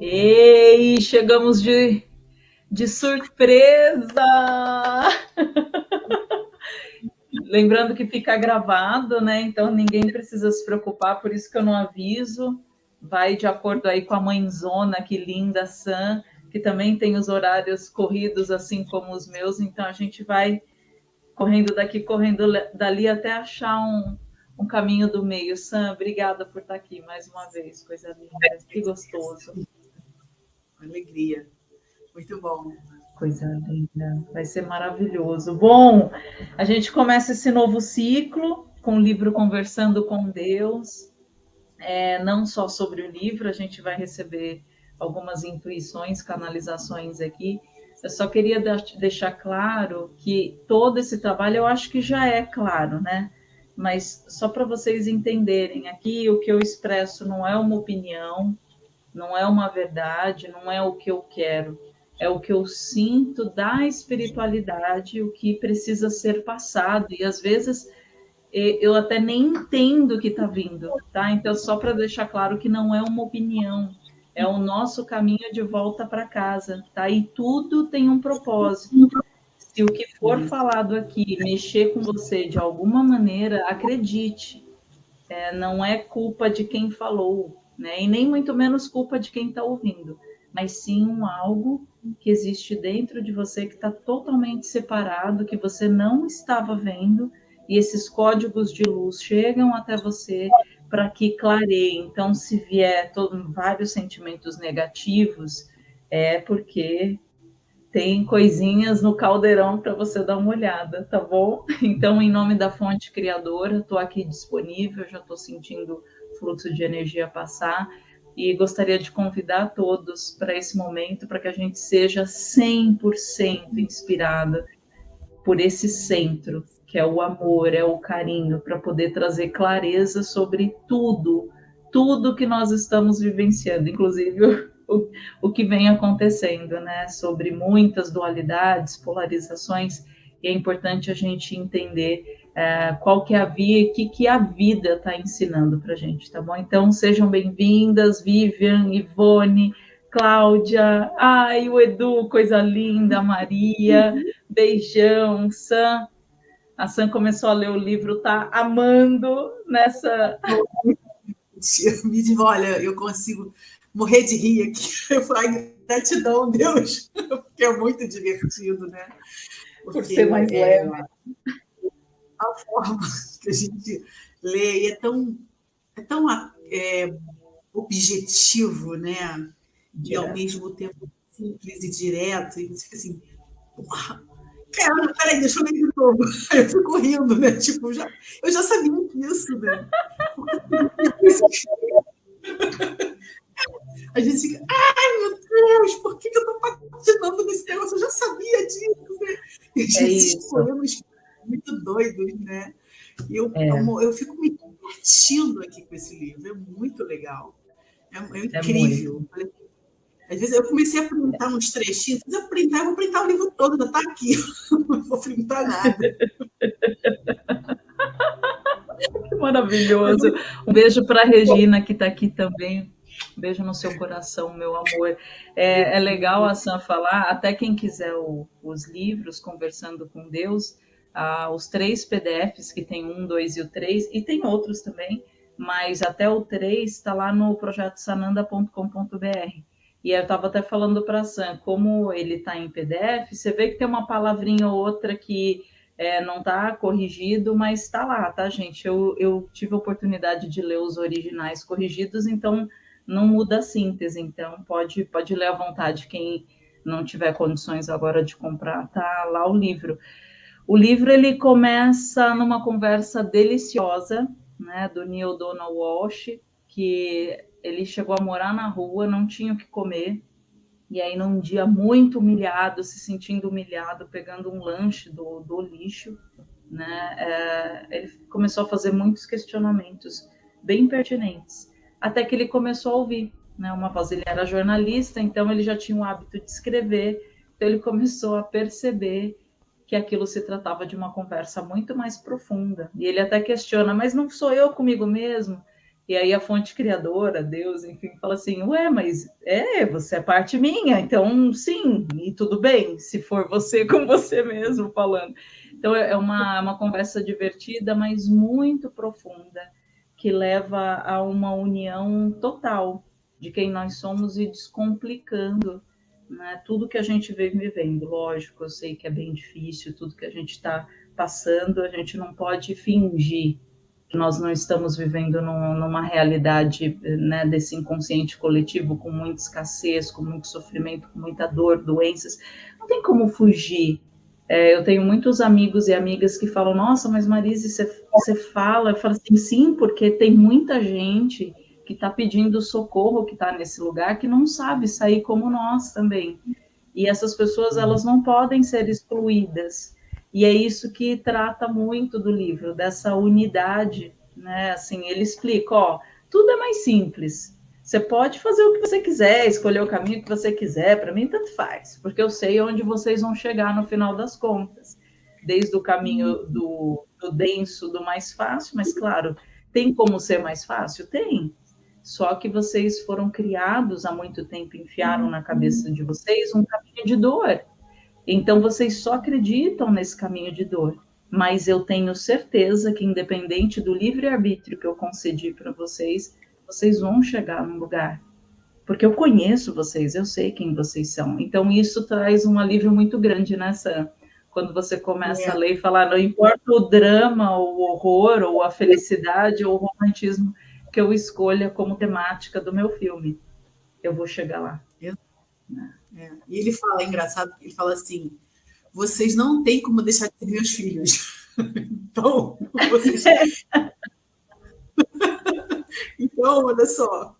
Ei, chegamos de, de surpresa! Lembrando que fica gravado, né? Então ninguém precisa se preocupar, por isso que eu não aviso. Vai de acordo aí com a mãezona, que linda, Sam, que também tem os horários corridos, assim como os meus, então a gente vai correndo daqui, correndo dali até achar um, um caminho do meio. Sam, obrigada por estar aqui mais uma vez, coisa linda, que gostoso. Alegria, muito bom. Coisa linda, vai ser maravilhoso. Bom, a gente começa esse novo ciclo com o livro Conversando com Deus. É, não só sobre o livro, a gente vai receber algumas intuições, canalizações aqui. Eu só queria deixar claro que todo esse trabalho eu acho que já é claro, né? Mas só para vocês entenderem, aqui o que eu expresso não é uma opinião, não é uma verdade, não é o que eu quero é o que eu sinto da espiritualidade, o que precisa ser passado. E às vezes eu até nem entendo o que está vindo, tá? Então, só para deixar claro que não é uma opinião, é o nosso caminho de volta para casa, tá? E tudo tem um propósito. Se o que for falado aqui mexer com você de alguma maneira, acredite, é, não é culpa de quem falou, né? E nem muito menos culpa de quem está ouvindo, mas sim um algo que existe dentro de você que está totalmente separado, que você não estava vendo, e esses códigos de luz chegam até você para que clareie. Então, se vier todo, vários sentimentos negativos, é porque tem coisinhas no caldeirão para você dar uma olhada, tá bom? Então, em nome da fonte criadora, estou aqui disponível, já estou sentindo fluxo de energia passar e gostaria de convidar todos para esse momento, para que a gente seja 100% inspirada por esse centro, que é o amor, é o carinho, para poder trazer clareza sobre tudo, tudo que nós estamos vivenciando, inclusive o, o que vem acontecendo, né? Sobre muitas dualidades, polarizações, e é importante a gente entender é, qual que é a via, o que, que a vida está ensinando para a gente, tá bom? Então, sejam bem-vindas, Vivian, Ivone, Cláudia, ai, o Edu, coisa linda, Maria, beijão, Sam. A Sam começou a ler o livro, tá amando nessa... Olha, eu consigo morrer de rir aqui. Eu falo, gratidão, Deus, porque é muito divertido, né? Porque, Por ser mais é, leve a forma que a gente lê e é tão, é tão é, objetivo, né? E ao mesmo tempo simples e direto, e você fica assim, porra, cara, peraí, deixa eu ler de novo. Eu fico rindo, né? Tipo, já, eu já sabia disso, né? A gente fica, ai meu Deus, por que, eu tô patinando nesse negócio? Eu já sabia disso, né? E a gente é escolhendo muito doidos, né? E eu, é. eu, eu, fico me divertindo aqui com esse livro, é muito legal. É, é, é incrível. É Às vezes eu comecei a printar uns trechinhos, eu printar, eu vou printar o livro todo, ainda está aqui. Não vou printar nada. que maravilhoso. Um beijo para a Regina, que está aqui também. Beijo no seu coração, meu amor. É, é legal a Sam falar, até quem quiser o, os livros, Conversando com Deus, ah, os três PDFs, que tem um, dois e o três, e tem outros também, mas até o três está lá no projeto sananda.com.br. E eu estava até falando para a Sam, como ele está em PDF, você vê que tem uma palavrinha ou outra que é, não está corrigido, mas está lá, tá, gente? Eu, eu tive a oportunidade de ler os originais corrigidos, então não muda a síntese, então pode, pode ler à vontade quem não tiver condições agora de comprar, tá lá o livro. O livro ele começa numa conversa deliciosa, né, do Neil Donald Walsh, que ele chegou a morar na rua, não tinha o que comer, e aí num dia muito humilhado, se sentindo humilhado, pegando um lanche do, do lixo, né, é, ele começou a fazer muitos questionamentos bem pertinentes, até que ele começou a ouvir, né, uma voz, ele era jornalista, então ele já tinha o hábito de escrever, então ele começou a perceber que aquilo se tratava de uma conversa muito mais profunda. E ele até questiona, mas não sou eu comigo mesmo? E aí a fonte criadora, Deus, enfim, fala assim: Ué, mas é, você é parte minha, então sim, e tudo bem, se for você com você mesmo falando. Então é uma, uma conversa divertida, mas muito profunda, que leva a uma união total de quem nós somos e descomplicando né, tudo que a gente vem vivendo. Lógico, eu sei que é bem difícil, tudo que a gente está passando, a gente não pode fingir que nós não estamos vivendo numa realidade né, desse inconsciente coletivo com muita escassez, com muito sofrimento, com muita dor, doenças. Não tem como fugir. É, eu tenho muitos amigos e amigas que falam: Nossa, mas Marise, você, você fala? Eu falo assim: Sim, porque tem muita gente que está pedindo socorro, que está nesse lugar, que não sabe sair como nós também. E essas pessoas elas não podem ser excluídas. E é isso que trata muito do livro, dessa unidade, né? Assim, ele explica, ó, tudo é mais simples. Você pode fazer o que você quiser, escolher o caminho que você quiser, para mim tanto faz, porque eu sei onde vocês vão chegar no final das contas. Desde o caminho do, do denso, do mais fácil, mas claro, tem como ser mais fácil? Tem. Só que vocês foram criados há muito tempo, enfiaram na cabeça de vocês um caminho de dor. Então vocês só acreditam nesse caminho de dor. Mas eu tenho certeza que, independente do livre-arbítrio que eu concedi para vocês, vocês vão chegar num lugar. Porque eu conheço vocês, eu sei quem vocês são. Então isso traz um alívio muito grande nessa. Quando você começa é. a ler e falar, não importa o drama, o horror, ou a felicidade, ou o romantismo que eu escolha como temática do meu filme, eu vou chegar lá. É. É. E ele fala, é engraçado, ele fala assim: vocês não têm como deixar de ser meus filhos. então, vocês. então, olha só.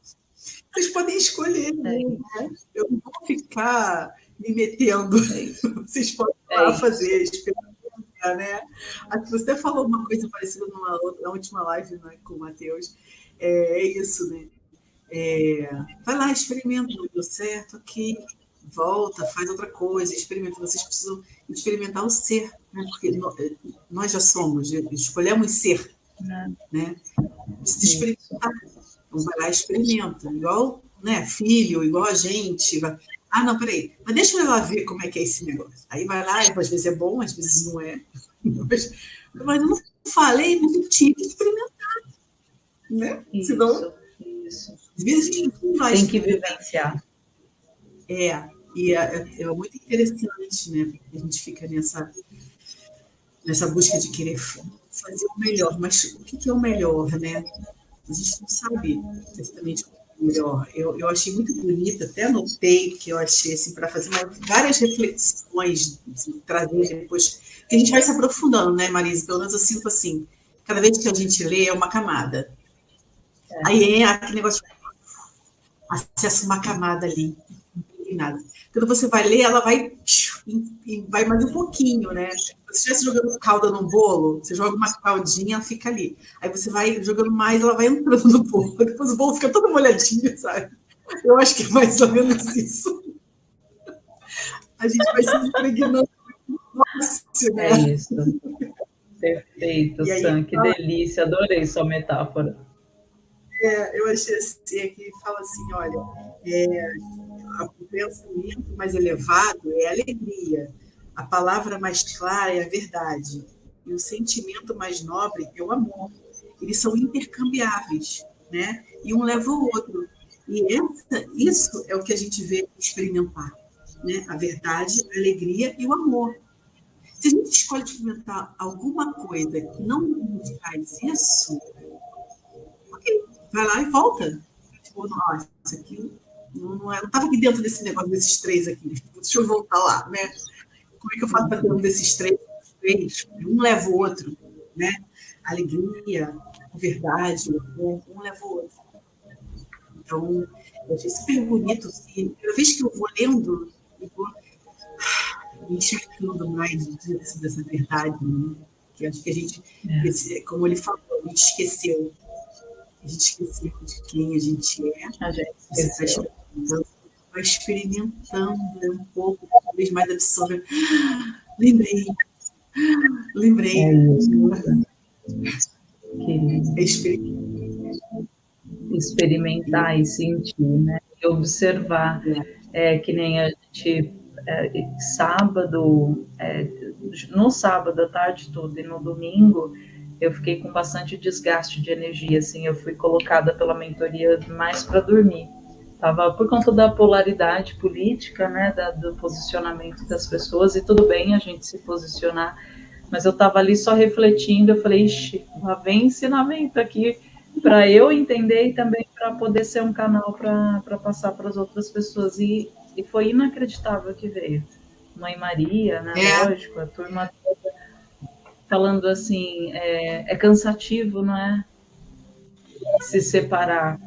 Vocês podem escolher, né? Eu não vou ficar me metendo. É vocês podem é lá fazer, experimentar, né? Você até falou uma coisa parecida numa, na última live né, com o Matheus. É, é isso, né? É, vai lá, experimenta, não deu certo, ok volta, faz outra coisa, experimenta. Vocês precisam experimentar o ser, né? porque nós já somos, escolhemos ser. É. Né? Precisa Então, vai lá e experimenta. Igual né, filho, igual a gente. Vai... Ah, não, peraí. Mas deixa eu lá ver como é que é esse negócio. Aí vai lá, e às vezes é bom, às vezes não é. Mas, mas eu não falei, mas eu tinha que experimentar. Né? Isso, Senão, isso. Às vezes a gente não vai Tem que vivenciar. É, e é, é, é, muito interessante, né? A gente fica nessa, nessa busca de querer fazer o melhor. Mas o que é o melhor, né? A gente não sabe exatamente é melhor. Eu, eu achei muito bonito, até anotei que eu achei, assim, para fazer uma, várias reflexões, assim, trazer depois. Que a gente vai se aprofundando, né, Marisa? Pelo menos eu sinto assim, cada vez que a gente lê é uma camada. É. Aí é aquele negócio, acessa uma camada ali, nada. Quando você vai ler, ela vai, vai mais um pouquinho, né? Se você estivesse jogando calda num bolo, você joga uma caldinha, fica ali. Aí você vai jogando mais, ela vai entrando no bolo. Depois o bolo fica todo molhadinho, sabe? Eu acho que é mais ou menos isso. A gente vai se impregnando fácil, né? É isso. Perfeito, aí, Sam, que delícia, adorei sua metáfora. É, eu achei assim, que fala assim, olha, é, o pensamento mais elevado é a alegria, a palavra mais clara é a verdade, e o sentimento mais nobre é o amor. Eles são intercambiáveis, né? E um leva o outro. E essa, isso é o que a gente vê experimentar, né? A verdade, a alegria e o amor. Se a gente escolhe experimentar alguma coisa que não nos isso, ok, vai lá e volta. Tipo, nossa, isso aqui não, não estava aqui dentro desse negócio desses três aqui. Deixa eu voltar lá, né? Como é que eu faço para ter um desses três? três? Um leva o outro, né? Alegria, verdade, um, um leva o outro. Então, eu achei super bonito. E cada vez que eu vou lendo, eu vou me enxergando mais dessa, dessa verdade, né? que acho que a gente, é. como ele falou, a gente esqueceu. A gente esqueceu de quem a gente é. A gente esqueceu. Então, vai experimentando um pouco, cada vez mais absorvendo. Lembrei, lembrei. É isso. Que experimentar e sentir, né? E observar, é, que nem a gente é, sábado, é, no sábado à tarde toda e no domingo, eu fiquei com bastante desgaste de energia, assim, eu fui colocada pela mentoria mais para dormir. Tava por conta da polaridade política, né, da, do posicionamento das pessoas, e tudo bem a gente se posicionar, mas eu estava ali só refletindo, eu falei, ixi, lá vem ensinamento aqui para eu entender e também para poder ser um canal para passar para as outras pessoas. E, e foi inacreditável que veio. Mãe Maria, né? É. Lógico, a turma toda falando assim, é, é cansativo, não é? Se separar.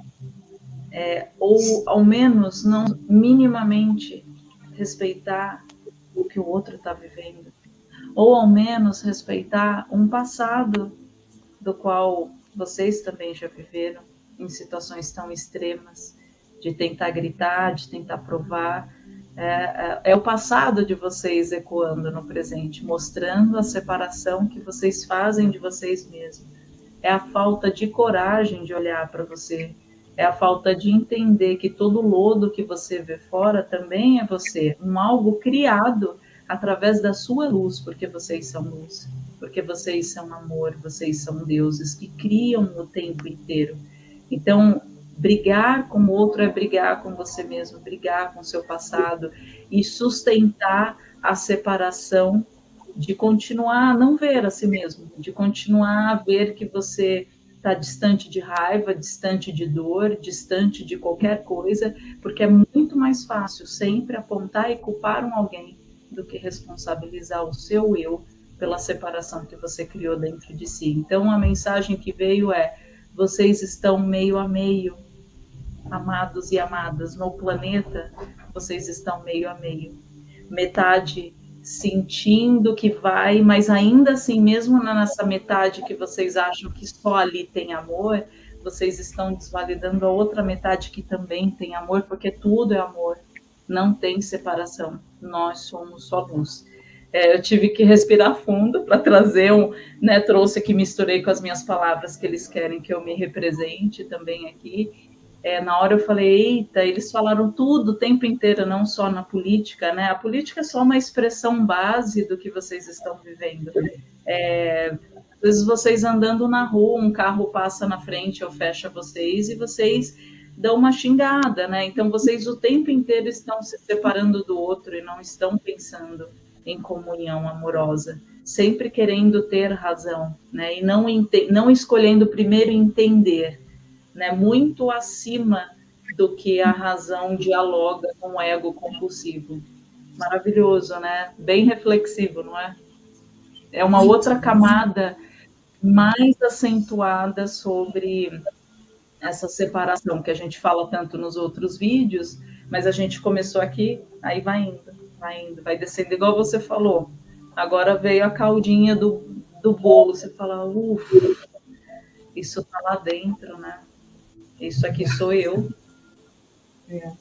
É, ou ao menos não minimamente respeitar o que o outro está vivendo, ou ao menos respeitar um passado do qual vocês também já viveram em situações tão extremas, de tentar gritar, de tentar provar. É, é, é, o passado de vocês ecoando no presente, mostrando a separação que vocês fazem de vocês mesmos. É a falta de coragem de olhar para você. É a falta de entender que todo lodo que você vê fora também é você, um algo criado através da sua luz, porque vocês são luz porque vocês são amor, vocês são deuses que criam o tempo inteiro. Então, brigar com o outro é brigar com você mesmo, brigar com o seu passado e sustentar a separação de continuar a não ver a si mesmo, de continuar a ver que você está distante de raiva, distante de dor, distante de qualquer coisa, porque é muito mais fácil sempre apontar e culpar um alguém do que responsabilizar o seu eu pela separação que você criou dentro de si. Então, a mensagem que veio é: vocês estão meio a meio, amados e amadas, no planeta, vocês estão meio a meio. Metade sentindo que vai, mas ainda assim, mesmo nessa metade que vocês acham que só ali tem amor, vocês estão desvalidando a outra metade que também tem amor, porque tudo é amor, não tem separação. Nós somos só luz. É, eu tive que respirar fundo para trazer um, né, trouxe aqui, misturei com as minhas palavras que eles querem que eu me represente também aqui. É, na hora eu falei, eita, eles falaram tudo o tempo inteiro, não só na política, né? A política é só uma expressão base do que vocês estão vivendo. É, às vezes vocês andando na rua, um carro passa na frente ou fecha vocês e vocês dão uma xingada, né? Então vocês o tempo inteiro estão se separando do outro e não estão pensando em comunhão amorosa, sempre querendo ter razão, né? E não, não escolhendo primeiro entender, né? Muito acima do que a razão dialoga com o ego compulsivo. Maravilhoso, né? Bem reflexivo, não é? É uma outra camada mais acentuada sobre essa separação que a gente fala tanto nos outros vídeos, mas a gente começou aqui, aí vai indo vai indo, vai descendo, igual você falou. Agora veio a caldinha do, do bolo, você fala, ufa, isso tá lá dentro, né? Isso aqui sou eu. É.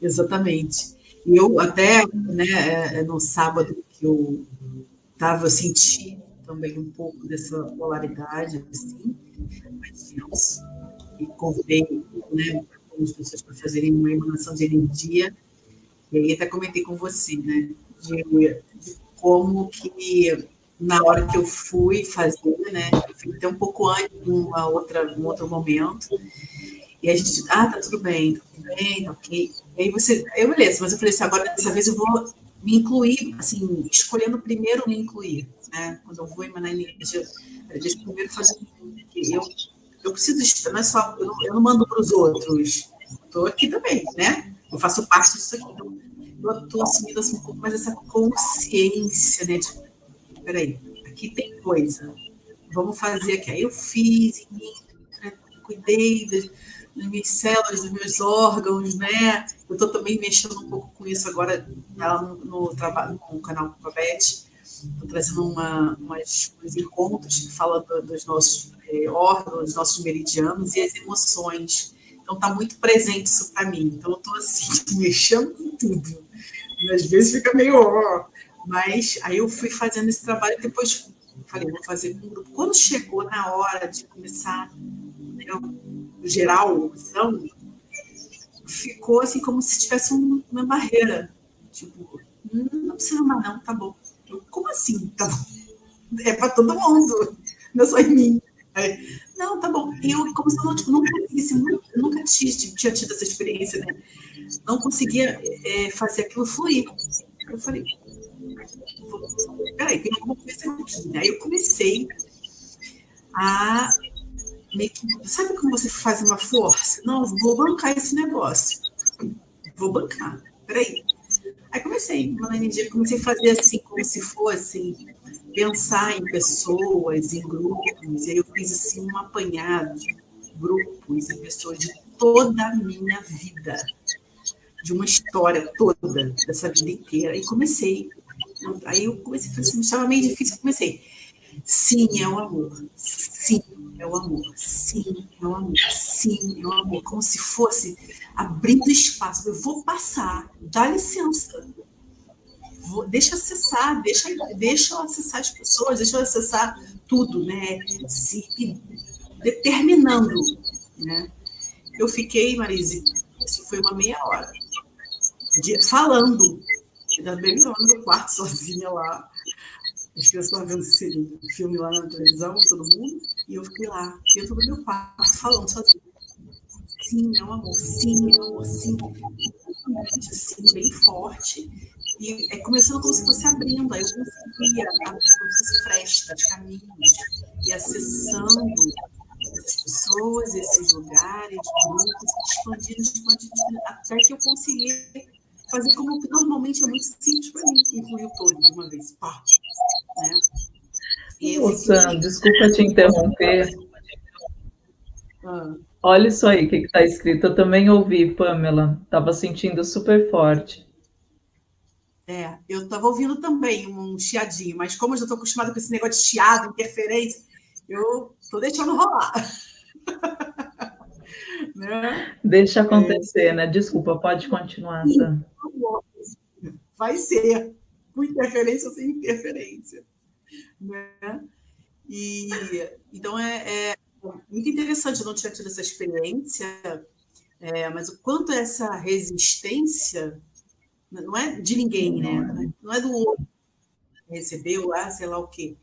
Exatamente. E eu até, né, é, no sábado que eu estava, eu senti também um pouco dessa polaridade, assim, mas e convidei né, algumas pessoas para fazerem uma emanação de energia e aí até comentei com você, né? De, de como que na hora que eu fui fazer, né? Fui até um pouco antes, uma outra, um outro momento. E a gente, ah, tá tudo bem, tá tudo bem, tá ok. E aí você, eu beleza, mas eu falei assim, agora dessa vez eu vou me incluir, assim, escolhendo primeiro me incluir, né? Quando eu vou emanar energia, deixa eu primeiro fazer eu, eu preciso, não é só, eu não, eu não mando para os outros, estou aqui também, né? Eu faço parte disso aqui. Então, eu estou assumindo assim, um pouco mais essa consciência, né? De, peraí, aqui tem coisa. Vamos fazer aqui. Aí eu fiz, cuidei das, das minhas células, dos meus órgãos, né? Eu estou também mexendo um pouco com isso agora no, no trabalho, no canal com a Beth. Estou trazendo uma, umas, uns encontros que falam do, dos nossos é, órgãos, dos nossos meridianos e as emoções. Então, está muito presente isso para mim. Então, eu estou assim, mexendo com tudo. E às vezes fica meio. Ó, mas aí eu fui fazendo esse trabalho e depois falei, vou fazer com o grupo. Quando chegou na hora de começar, eu geral, são, ficou assim como se tivesse uma barreira. Tipo, hum, não precisa mais não, tá bom. Eu, como assim? Tá bom. É para todo mundo, não é só em mim. Não, tá bom. E eu, como se eu não, tipo, não conseguisse, nunca tinha, tinha tido essa experiência, né? Não conseguia é, fazer aquilo fluir. Eu falei, peraí, tem alguma coisa aqui. Aí eu comecei a sabe como você faz uma força? Não, vou bancar esse negócio. Vou bancar. Peraí. Aí comecei, energia, comecei a fazer assim, como se fosse pensar em pessoas, em grupos. E aí eu fiz assim um apanhado de grupos e pessoas de toda a minha vida, de uma história toda, dessa vida inteira. E comecei. Aí eu comecei assim, estava meio difícil, comecei. Sim, é o amor. Sim, é o amor. Sim, é o amor. Sim, é o amor. Como se fosse abrindo espaço. Eu vou passar, dá licença. Vou, deixa acessar, deixa, deixa eu acessar as pessoas, deixa eu acessar tudo, né? Se determinando, né? Eu fiquei, Marise, isso foi uma meia hora, de, falando, da bem no quarto sozinha lá, as crianças estavam vendo esse filme lá na televisão, todo mundo, e eu fiquei lá, dentro do meu quarto, falando sozinha. Sim, meu amor, sim, meu amor, sim. Assim, bem forte. E é começando como se fosse abrindo, aí eu conseguia como se fosse frestas, caminhos, e acessando essas pessoas, esses lugares, grupos, expandindo, expandindo, até que eu consegui fazer como normalmente é muito simples para mim, incluir o todo de uma vez. Pá, né? Sam, desculpa te interromper. Ah. Olha isso aí, o que está escrito. Eu também ouvi, Pamela. Estava sentindo super forte. É, eu estava ouvindo também um chiadinho, mas como eu já estou acostumada com esse negócio de chiado, interferência, eu estou deixando rolar. né? Deixa acontecer, é. né? Desculpa, pode continuar, Sam. Vai ser, com interferência ou sem interferência. Né? E, então, é, é muito interessante, eu não tinha tido essa experiência, é, mas o quanto essa resistência não é de ninguém, né? Não é do outro recebeu, ah, sei lá o quê.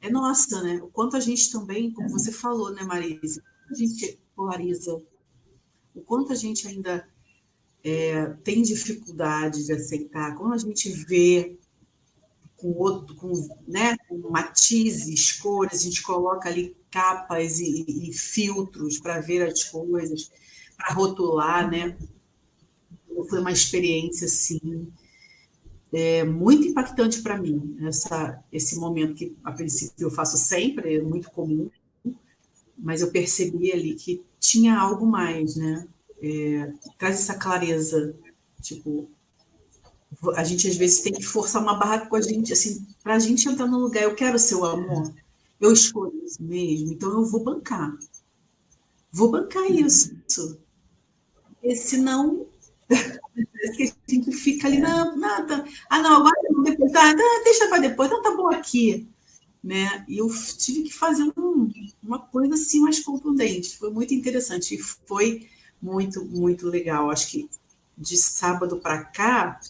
É nossa, né? O quanto a gente também, como você falou, né, Marisa? A gente polariza. O quanto a gente ainda é, tem dificuldade de aceitar. Quando a gente vê com outro, com, né, com matizes, cores, a gente coloca ali capas e, e filtros para ver as coisas, para rotular, né? Foi uma experiência assim é, muito impactante para mim essa, esse momento que a princípio eu faço sempre, é muito comum, mas eu percebi ali que tinha algo mais, né? É, traz essa clareza, tipo, a gente às vezes tem que forçar uma barra com a gente, assim, para a gente entrar no lugar, eu quero seu amor, eu escolho isso mesmo, então eu vou bancar. Vou bancar isso. Porque senão a gente fica ali, não, nada. Ah, não, agora não, depois, tá, deixa para depois, não, tá bom aqui. Né? E eu tive que fazer um, uma coisa assim mais contundente. Foi muito interessante e foi muito, muito legal. Acho que de sábado para cá,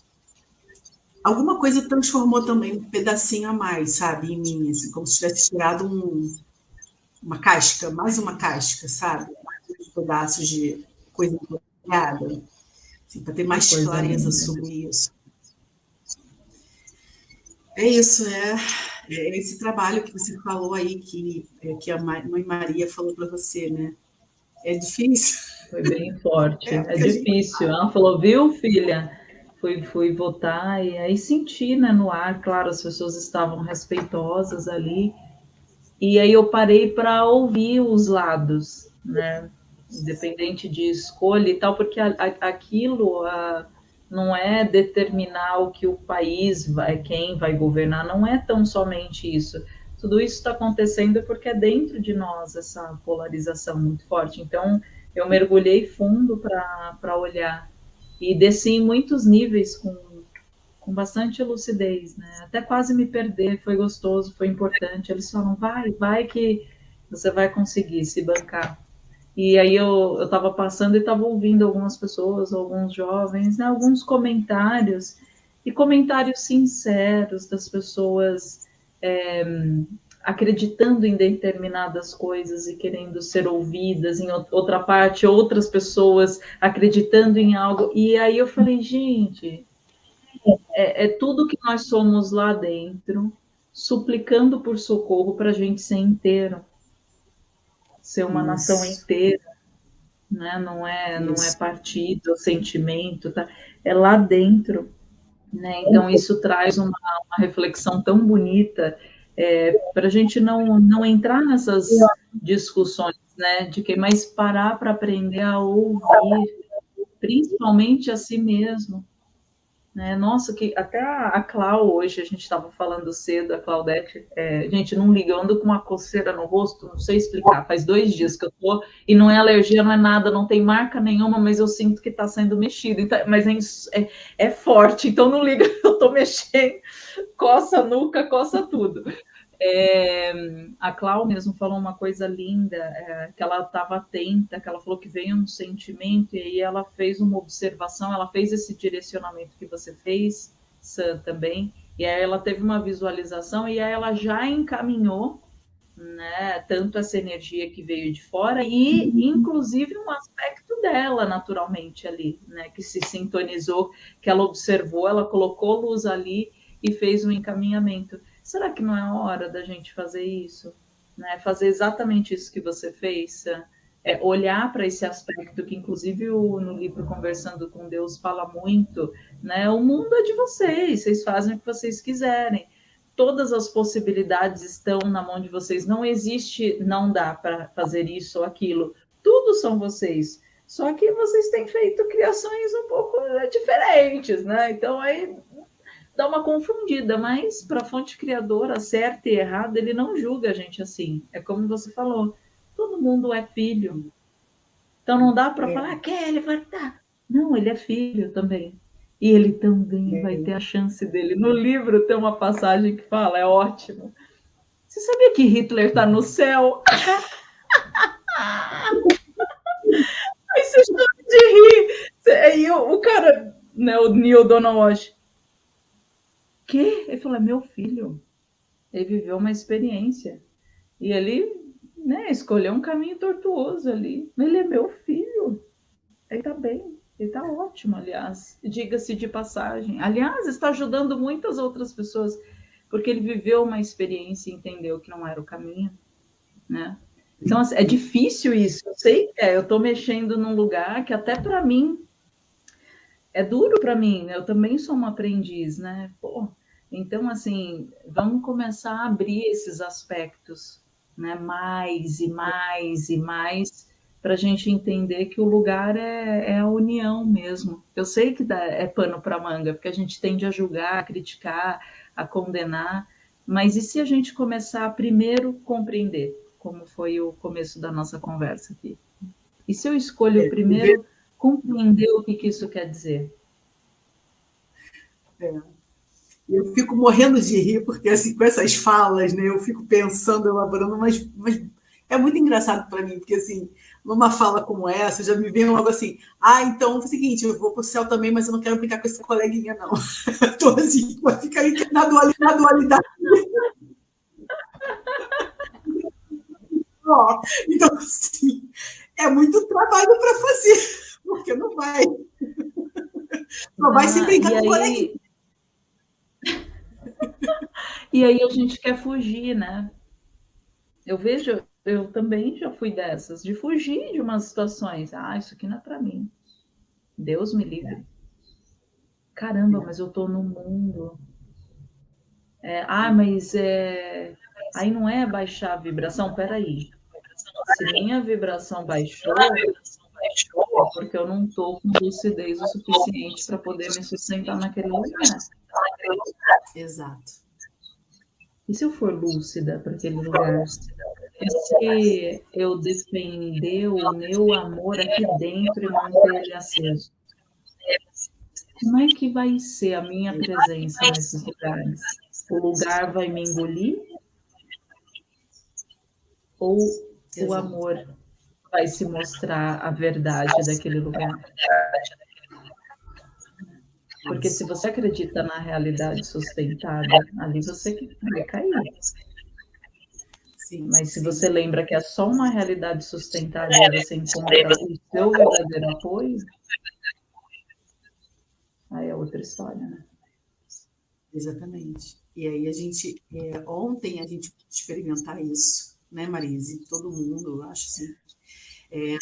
alguma coisa transformou também um pedacinho a mais, sabe, em mim, assim, como se tivesse tirado um, uma casca, mais uma casca, sabe? Pedaços de coisa empolgada, assim, para ter mais coisa clareza linda. sobre isso. É isso, é, esse trabalho que você falou aí, que, é, que a mãe Maria falou para você, né? É difícil. Foi bem forte, é, é difícil. Gente... Ela falou, viu, filha? fui, fui votar e aí senti né, no ar, claro, as pessoas estavam respeitosas ali. E aí eu parei para ouvir os lados, né? Independente de escolha e tal, porque a, a, aquilo a, não é determinar o que o país vai, quem vai governar, não é tão somente isso. Tudo isso está acontecendo porque é dentro de nós essa polarização muito forte. Então, eu mergulhei fundo para olhar e desci em muitos níveis com, com bastante lucidez, né? Até quase me perder, foi gostoso, foi importante. Eles falam, vai, vai que você vai conseguir se bancar. E aí eu estava passando e estava ouvindo algumas pessoas, alguns jovens, né, alguns comentários, e comentários sinceros das pessoas é, acreditando em determinadas coisas e querendo ser ouvidas, em outra parte, outras pessoas acreditando em algo. E aí eu falei, gente, é, é tudo que nós somos lá dentro, suplicando por socorro para a gente ser inteiro ser uma Isso. nação inteira, né? não, é, não é partido, sentimento, tá? é lá dentro. Né? Então, isso traz uma, uma reflexão tão bonita é, para a gente não, não entrar nessas discussões, né? De que mais parar para aprender a ouvir, principalmente a si mesmo, né? Nossa, que até a, a Clau hoje, a gente estava falando cedo, a Claudete, é, gente, não liga, eu ando com uma coceira no rosto, não sei explicar, faz dois dias que eu tô, e não é alergia, não é nada, não tem marca nenhuma, mas eu sinto que está sendo mexido, então, mas é, é, é, forte, então não liga, eu tô mexendo, coça a nuca, coça tudo. É, a Clau mesmo falou uma coisa linda, é, que ela estava atenta, que ela falou que veio um sentimento, e aí ela fez uma observação, ela fez esse direcionamento que você fez, Sam, também, e aí ela teve uma visualização, e aí ela já encaminhou né, tanto essa energia que veio de fora, e inclusive um aspecto dela, naturalmente, ali, né, que se sintonizou, que ela observou, ela colocou luz ali e fez um encaminhamento será que não é hora da gente fazer isso? Né? Fazer exatamente isso que você fez? É olhar para esse aspecto que, inclusive, o, no livro Conversando com Deus fala muito, né? O mundo é de vocês, vocês fazem o que vocês quiserem. Todas as possibilidades estão na mão de vocês. Não existe, não dá para fazer isso ou aquilo. Tudo são vocês. Só que vocês têm feito criações um pouco diferentes, né? Então aí dá uma confundida, mas para a fonte criadora, certa e errada, ele não julga a gente assim. É como você falou, todo mundo é filho. Então não dá para é. falar que ele vai estar. Não, ele é filho também. E ele também é. vai ter a chance dele. No livro tem uma passagem que fala, é ótimo. Você sabia que Hitler está no céu? Aí você chama de rir. Aí o, o cara, né, o Neil Donald quê? Ele falou, é meu filho. Ele viveu uma experiência. E ele né, escolheu um caminho tortuoso ali. Ele é meu filho. Ele tá bem. Ele tá ótimo, aliás. Diga-se de passagem. Aliás, está ajudando muitas outras pessoas, porque ele viveu uma experiência e entendeu que não era o caminho, né? Então, assim, é difícil isso. Eu sei que é. Eu estou mexendo num lugar que até para mim é duro para mim. Eu também sou uma aprendiz, né? Pô, então, assim, vamos começar a abrir esses aspectos, né? Mais e mais e mais, para a gente entender que o lugar é, é, a união mesmo. Eu sei que dá, é pano para manga, porque a gente tende a julgar, a criticar, a condenar, mas e se a gente começar a primeiro compreender, como foi o começo da nossa conversa aqui? E se eu escolho é, primeiro compreender o que, que isso quer dizer? É. Eu fico morrendo de rir, porque assim, com essas falas, né, eu fico pensando, elaborando, mas, mas é muito engraçado para mim, porque assim, numa fala como essa, já me vem logo assim, ah, então é o seguinte, eu vou para o céu também, mas eu não quero brincar com essa coleguinha, não. Estou assim, vai ficar aí na dualidade. Na dualidade. então, assim, é muito trabalho para fazer, porque não vai. Não vai ah, se brincar com aí... e aí a gente quer fugir, né? Eu vejo, eu também já fui dessas, de fugir de umas situações. Ah, isso aqui não é para mim. Deus me livre. Caramba, mas eu tô no mundo. É, ah, mas é... aí não é baixar a vibração? Peraí. Se minha vibração baixou, porque eu não estou com lucidez o suficiente para poder me sustentar naquele lugar. Exato. E se eu for lúcida para aquele lugar? E se eu defender o meu amor aqui dentro e manter ele aceso? Como é que vai ser a minha presença nesses lugares? O lugar vai me engolir? Ou Exato. o amor vai se mostrar a verdade daquele lugar. Porque se você acredita na realidade sustentada, ali você vai cair. Sim, Mas se você lembra que é só uma realidade sustentada e você encontra o seu verdadeiro apoio, aí é outra história, né? Exatamente. E aí a gente, é, ontem a gente experimentar isso, né, Marise? Todo mundo, eu acho assim. É,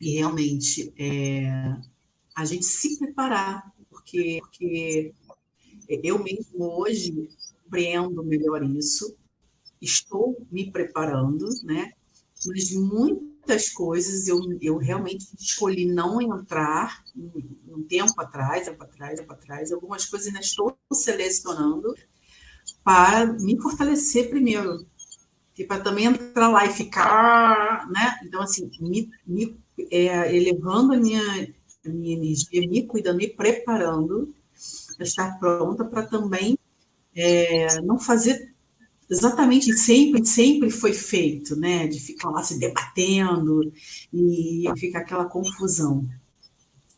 e realmente, é, a gente se preparar porque, porque eu mesmo hoje compreendo melhor isso, estou me preparando, né? Mas muitas coisas eu, eu realmente escolhi não entrar um tempo atrás, tempo atrás, tempo atrás. Algumas coisas ainda estou selecionando para me fortalecer primeiro, e para também entrar lá e ficar, né? Então assim, me, me é, elevando a minha minha energia, me cuidando, me preparando para estar pronta para também é, não fazer exatamente sempre sempre foi feito, né? De ficar lá se debatendo e ficar aquela confusão.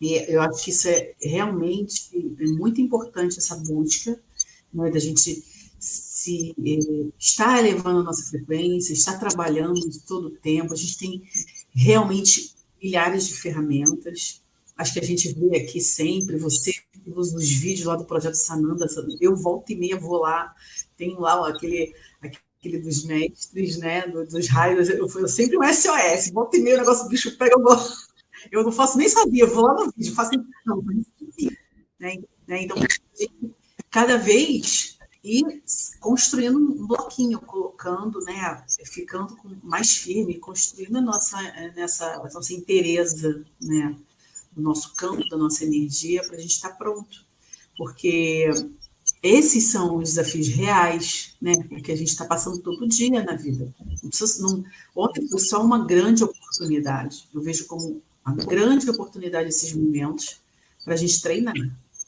E eu acho que isso é realmente é muito importante essa busca, né? Da gente se é, estar elevando a nossa frequência, estar trabalhando de todo o tempo. A gente tem realmente milhares de ferramentas acho que a gente vê aqui sempre, você nos, nos vídeos lá do Projeto Sananda, eu volto e meia vou lá, tem lá aquele, aquele dos mestres, né, dos raios, eu, eu sempre um SOS, volta e meia o negócio do bicho pega, eu, vou, eu não faço nem sabia, eu vou lá no vídeo, faço não, né, né, então, cada vez ir construindo um bloquinho, colocando, né, ficando mais firme, construindo a nossa, nessa, a nossa inteireza, né, do nosso campo, da nossa energia, para a gente estar pronto. Porque esses são os desafios reais, né? Que a gente está passando todo dia na vida. Não precisa, não, ontem foi só uma grande oportunidade. Eu vejo como uma grande oportunidade esses momentos para a gente treinar.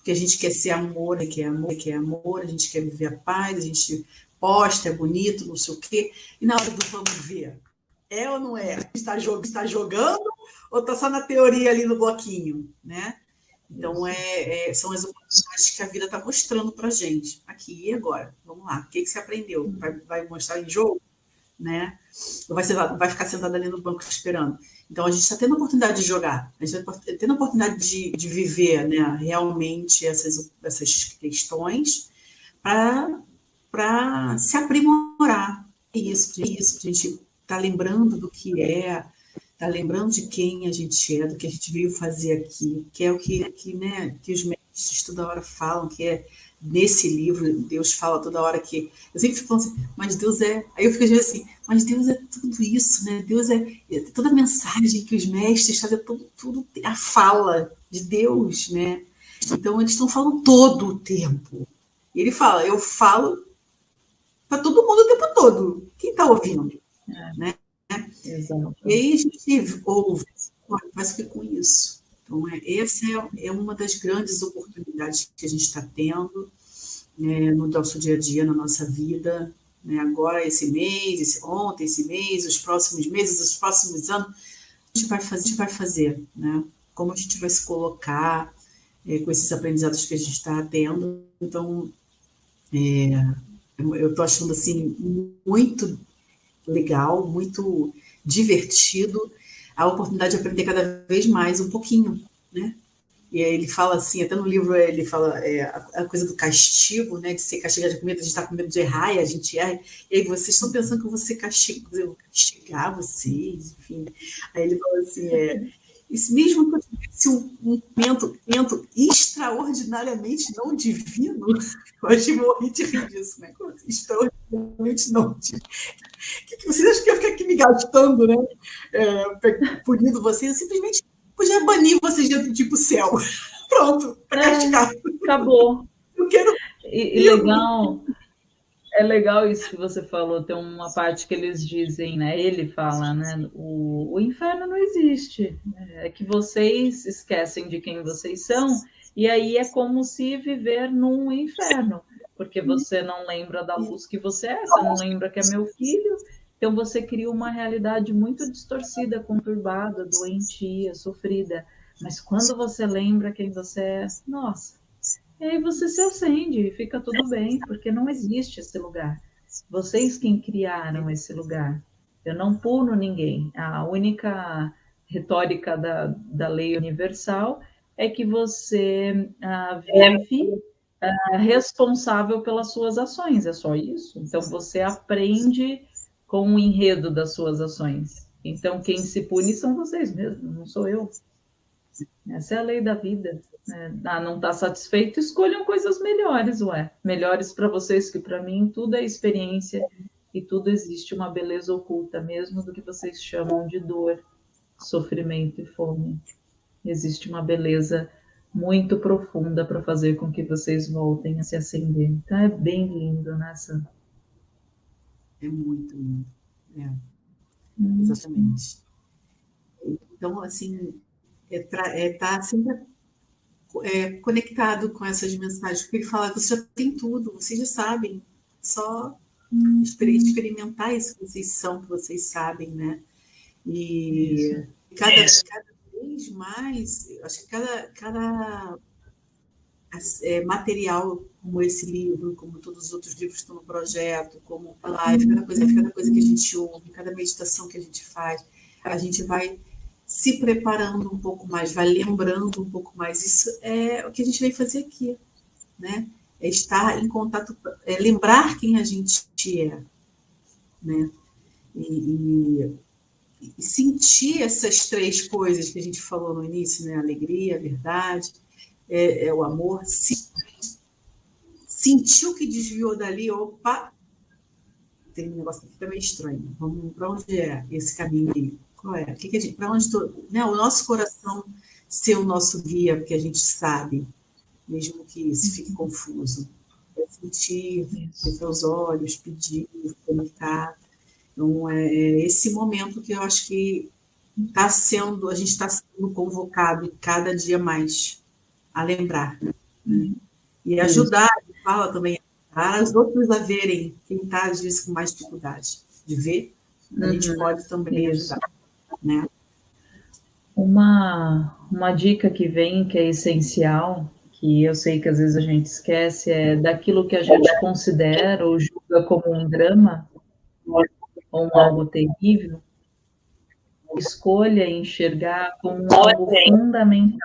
Porque a gente quer ser amor, quer amor, quer amor, a gente quer viver a paz, a gente posta, é bonito, não sei o quê. E na hora do vamos ver, é ou não é? Está, está jogando ou está só na teoria ali no bloquinho, né? Então, é, é, são as oportunidades que a vida está mostrando para a gente, aqui e agora. Vamos lá, o que, que você aprendeu? Vai, vai mostrar em jogo? Né? Ou vai, ser, vai ficar sentado ali no banco esperando? Então, a gente está tendo a oportunidade de jogar, a gente está tendo a oportunidade de, de viver né, realmente essas, essas questões para se aprimorar. É isso, é isso, a gente está lembrando do que é, tá lembrando de quem a gente é, do que a gente veio fazer aqui, que é o que, que, né, que os mestres toda hora falam, que é nesse livro, Deus fala toda hora que. Eu sempre fico falando assim, mas Deus é. Aí eu fico assim, mas Deus é tudo isso, né? Deus é, é toda a mensagem que os mestres fazem, tudo, tudo a fala de Deus, né? Então eles estão falando todo o tempo. E ele fala, eu falo para todo mundo o tempo todo. Quem está ouvindo? É. Né? Exato. E aí a gente ouve, faz o que com isso? Então, é, essa é, é uma das grandes oportunidades que a gente está tendo né, no nosso dia a dia, na nossa vida. Né, agora, esse mês, esse, ontem, esse mês, os próximos meses, os próximos anos, a gente vai fazer, gente vai fazer né? como a gente vai se colocar é, com esses aprendizados que a gente está tendo. Então, é, eu estou achando assim muito legal, muito divertido, a oportunidade de aprender cada vez mais um pouquinho, né? E ele fala assim, até no livro ele fala é, a, coisa do castigo, né? De ser castigado com medo, a gente está com medo de errar e a gente erra. E aí vocês estão pensando que eu vou ser castigo, eu vou castigar vocês, enfim. Aí ele fala assim, é, isso mesmo que eu tivesse um, um extraordinariamente não divino, eu achei morri de rir disso, né? Assim, extraordinariamente não divino. Que, que vocês acham que eu ficar aqui me gastando, né? É, punindo vocês? Eu simplesmente podia banir vocês dentro tipo céu. Pronto. É, acabou. Eu quero. E, e legal. É legal isso que você falou, tem uma parte que eles dizem, né? Ele fala, né? O, o inferno não existe. É que vocês esquecem de quem vocês são, e aí é como se viver num inferno, porque você não lembra da luz que você é, você não lembra que é meu filho, Então você cria uma realidade muito distorcida, conturbada, doentia, sofrida. Mas quando você lembra quem você é, nossa, e aí você se acende e fica tudo bem, porque não existe esse lugar. Vocês quem criaram esse lugar. Eu não puno ninguém. A única retórica da, da lei universal é que você uh, vive uh, responsável pelas suas ações, é só isso. Então você aprende com o enredo das suas ações. Então quem se pune são vocês mesmos, não sou eu. Essa é a lei da vida. Né? Ah, não está satisfeito? Escolham coisas melhores, ué. Melhores para vocês que para mim tudo é experiência e tudo existe uma beleza oculta, mesmo do que vocês chamam de dor, sofrimento e fome. Existe uma beleza muito profunda para fazer com que vocês voltem a se acender. Então é bem lindo, né? É muito lindo. É. Hum. Exatamente. Então, assim, é, é tá sempre é, conectado com essas mensagens, porque ele fala, você já tem tudo, vocês já sabem, só hum. experimentar isso que vocês são, que vocês sabem, né? E cada, cada vez mais, acho que cada, cada é, material como esse livro, como todos os outros livros que estão no projeto, como a live, cada coisa, cada coisa que a gente ouve, cada meditação que a gente faz, a gente vai se preparando um pouco mais, vai lembrando um pouco mais. Isso é o que a gente veio fazer aqui, né? É estar em contato, é lembrar quem a gente é, né? E, e, e, sentir essas três coisas que a gente falou no início, né? Alegria, verdade, é, é o amor. Se, sentiu que desviou dali, opa, tem um negócio aqui também estranho. Vamos para onde é esse caminho aí? Qual é? Que que gente, para onde tô, né? O nosso coração ser o nosso guia, porque a gente sabe, mesmo que isso fique confuso. É sentir, fechar os olhos, pedir, conectar. Então, é, é esse momento que eu acho que está sendo, a gente está sendo convocado cada dia mais a lembrar. Né? E ajudar, fala também, para os outros a verem quem está, às vezes, com mais dificuldade de ver, a gente uhum. pode também ajudar né? Uma, uma dica que vem, que é essencial, que eu sei que às vezes a gente esquece, é daquilo que a gente considera ou julga como um drama, ou um algo terrível, escolha enxergar como algo fundamental